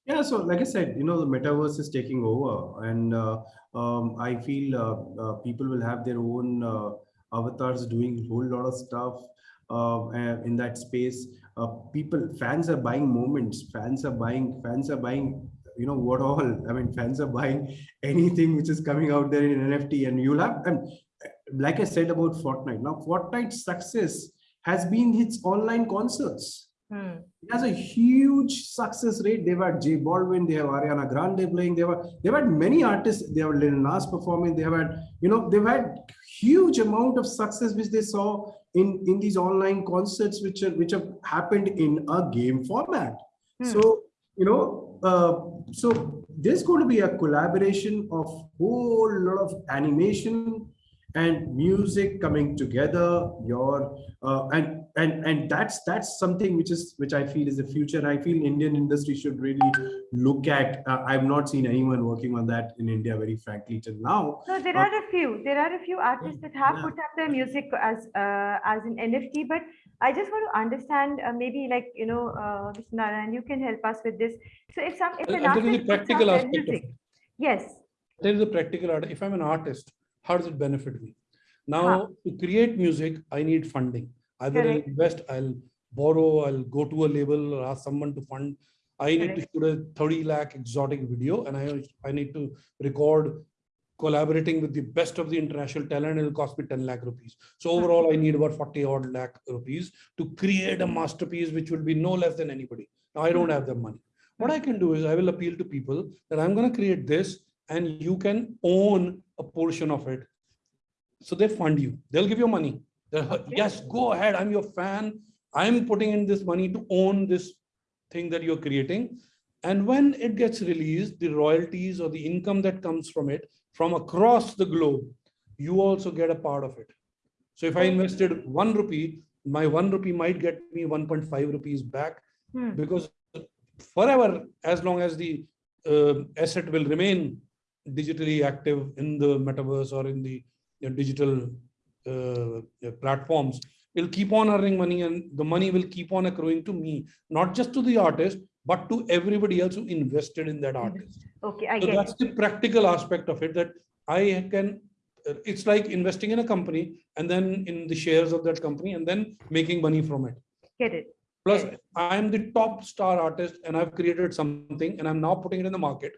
S3: Yeah, so like I said, you know, the metaverse is taking over, and uh, um, I feel uh, uh, people will have their own uh, avatars doing a whole lot of stuff uh, in that space. Uh, people, fans are buying moments. Fans are buying. Fans are buying. You know what all? <laughs> I mean, fans are buying <laughs> anything which is coming out there in NFT, and you'll have. And like I said about Fortnite, now Fortnite's success has been its online concerts.
S4: Hmm.
S3: It has a huge success rate. They've had J Balvin, they have Ariana Grande playing, they have they've had many artists, they have Lil Nas performing, they have had, you know, they've had huge amount of success which they saw in, in these online concerts which are, which have happened in a game format.
S4: Hmm.
S3: So, you know, uh, so there's going to be a collaboration of whole lot of animation and music coming together your uh, and and and that's that's something which is which i feel is the future i feel indian industry should really look at uh, i've not seen anyone working on that in india very frankly till now
S4: So there
S3: Uh,
S4: are a few, there are a few artists that have
S3: yeah.
S4: put up their music as uh, as an NFT, but I just want to understand uh, maybe like, you know, uh, Mr. Narayan, you can help us with this. So if some, if
S2: I'll-
S4: an
S2: I'll tell you the
S4: artist puts up
S2: practical
S4: their
S2: aspect of
S4: music,
S2: it.
S4: yes,
S2: There is a practical art. If I'm an artist, how does it benefit me?
S4: Huh.
S2: Now, to create music, I need funding. Either I'll invest, I'll borrow, I'll go to a label or ask someone to fund. I need to shoot a 30 lakh exotic video and I, I need to record collaborating with the best of the international talent. It'll cost me 10 lakh rupees. So overall, I need about 40 odd lakh rupees to create a masterpiece, which will be no less than anybody. Now, I don't hmm. have the money. What hmm. I can do is I will appeal to people that I'm going to create this and you can own a portion of it. So they fund you. They'll give you money. They'll, yes, go ahead. I'm your fan. I'm putting in this money to own this thing that you're creating. And when it gets released, the royalties or the income that comes from it from across the globe, you also get a part of it. So if I invested one rupee, my one rupee might get me 1.5 rupees back
S4: Hmm.
S2: because forever, as long as the uh, asset will remain digitally active in the metaverse or in the you know, digital uh, platforms, it'll keep on earning money and the money will keep on accruing to me, not just to the artist, but to everybody else who invested in that artist.
S4: okay, I
S2: So
S4: get
S2: that's
S4: it.
S2: the practical aspect of it that I can, uh, it's like investing in a company and then in the shares of that company and then making money from it.
S4: Get it.
S2: Plus,
S4: Yes.
S2: I am the top star artist and I've created something and I'm now putting it in the market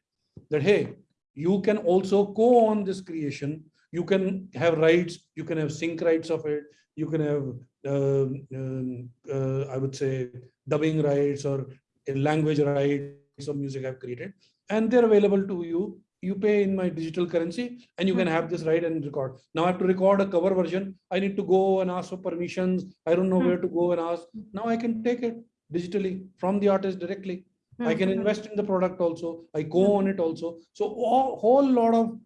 S2: that, hey, you can also co-own this creation. You can have rights, you can have sync rights of it. You can have, um, um, uh, I would say, dubbing rights or language rights of music I've created. And they're available to you. You pay in my digital currency and you can have this right and record. Now I have to record a cover version. I need to go and ask for permissions. I don't know
S4: Hmm.
S2: where to go and ask. Now I can take it digitally from the artist directly. I
S4: Hmm,
S2: can
S4: hmm.
S2: invest in the product also. I go on it also. So a whole lot of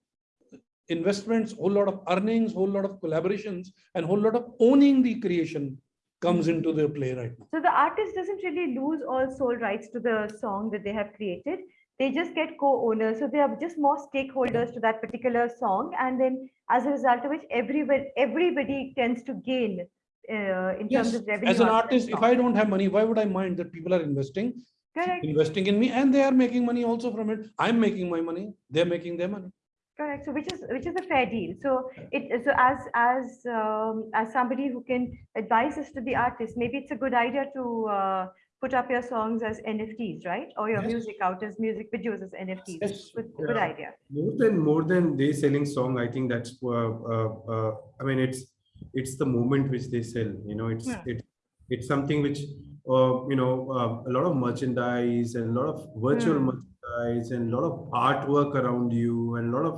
S2: investments, whole lot of earnings, whole lot of collaborations, and whole lot of owning the creation comes into the play right now.
S4: So the artist doesn't really lose all sole rights to the song that they have created. They just get co-owners. So they are just more stakeholders to that particular song. And then as a result of which everybody, everybody tends to gain uh, in
S2: Yes,
S4: terms of revenue.
S2: As an
S4: out of that
S2: artist, if. I don't have money, why would I mind that people are investing,
S4: Correct,
S2: investing in me and they are making money also from it? I'm making my money, they're making their money.
S4: correct. So which is, which is a fair deal. So it, so as, as, um, as somebody who can advise this to the artist, maybe it's a good idea to uh, put up your songs as NFTs, right? Or your
S2: Yes.
S4: music out as music videos as NFTs.
S2: Yes.
S4: Good, good idea.
S3: more than more than they selling song i think that's uh, uh, uh, i mean it's it's the moment which they sell you know it's
S4: Yeah.
S3: it, it's something which you know uh, a lot of merchandise and a lot of virtual
S4: Hmm.
S3: merchandise and a lot of artwork around you and a lot of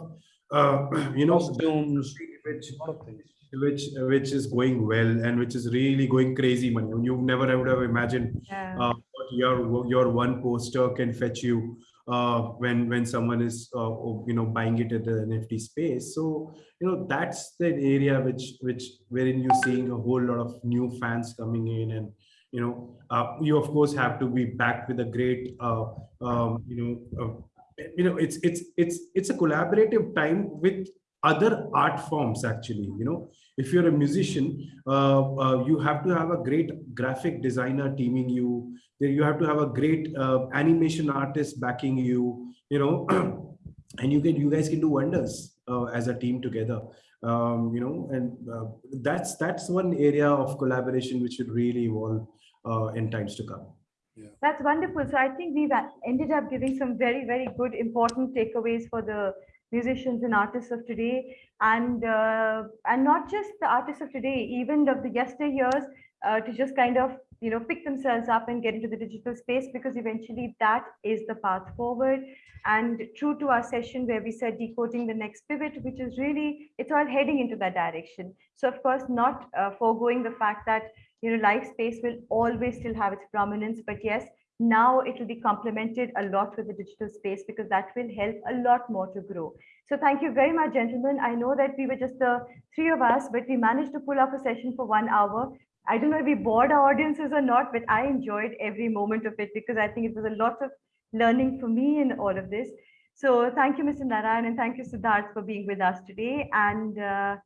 S3: uh, <clears throat> you know
S2: Costumes,
S3: which
S2: a lot of things.
S3: which which is going well and which is really going crazy money you never would have imagined
S4: Yeah.
S3: uh, what your your one poster can fetch you uh, when when someone is uh, oh, you know buying it at the NFT space. So you know that's the area which which wherein you're seeing a whole lot of new fans coming in and you know uh, you of course have to be backed with a great uh, um, you know uh, you know it's it's it's it's a collaborative time with other art forms actually you know. If you're a musician uh, uh, you have to have a great graphic designer teaming you. You have to have a great uh, animation artist backing you you know. <clears throat> And you can you guys can do wonders as a team together. Um, you know and uh, that's that's one area of collaboration which should really evolve in times to come
S4: That's wonderful. So I think we've ended up giving some very, very good, important takeaways for the musicians and artists of today. And uh, and not just the artists of today, even of the yesteryears, uh, to just kind of you know pick themselves up and get into the digital space because eventually that is the path forward. And true to our session where we said decoding the next pivot, which is really it's all heading into that direction. So of course, not uh, foregoing the fact that you know live space will always still have its prominence but yes now it will be complemented a lot with the digital space because that will help a lot more to grow. So thank you very much gentlemen. I know that we were just the three of us but we managed to pull off a session for one hour. I don't know if we bored our audiences or not but i enjoyed every moment of it because i think it was a lot of learning for me in all of this. So thank you mr narayan and thank you siddharth for being with us today. And uh,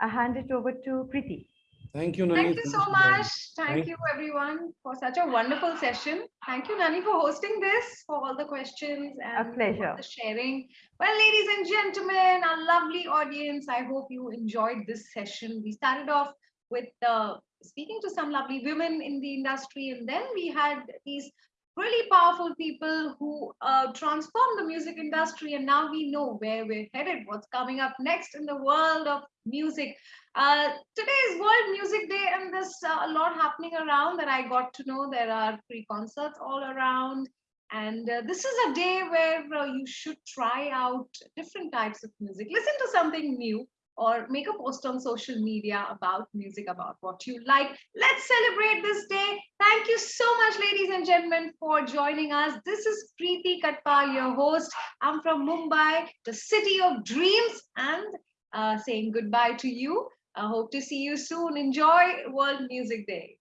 S4: i hand it over to preeti
S2: Thank you, Nani.
S1: Thank you so much. Thank
S2: Thank-
S1: you everyone for such a wonderful session. Thank you, Nani, for hosting this, for all the questions and for
S4: pleasure.
S1: the sharing. Well, ladies and gentlemen, our lovely audience, I hope you enjoyed this session. We started off with uh, speaking to some lovely women in the industry, and then we had these really powerful people who uh, transformed the music industry, and now we know where we're headed, what's coming up next in the world of music. Uh, today is World Music Day, and there's uh, a lot happening around that I got to know. There are free concerts all around. And uh, this is a day where uh, you should try out different types of music. Listen to something new or make a post on social media about music, about what you like. Let's celebrate this day. Thank you so much, ladies and gentlemen, for joining us. This is Preeti Katpal, your host. I'm from Mumbai, the city of dreams, and Uh, saying goodbye to you. I hope to see you soon. Enjoy World Music Day.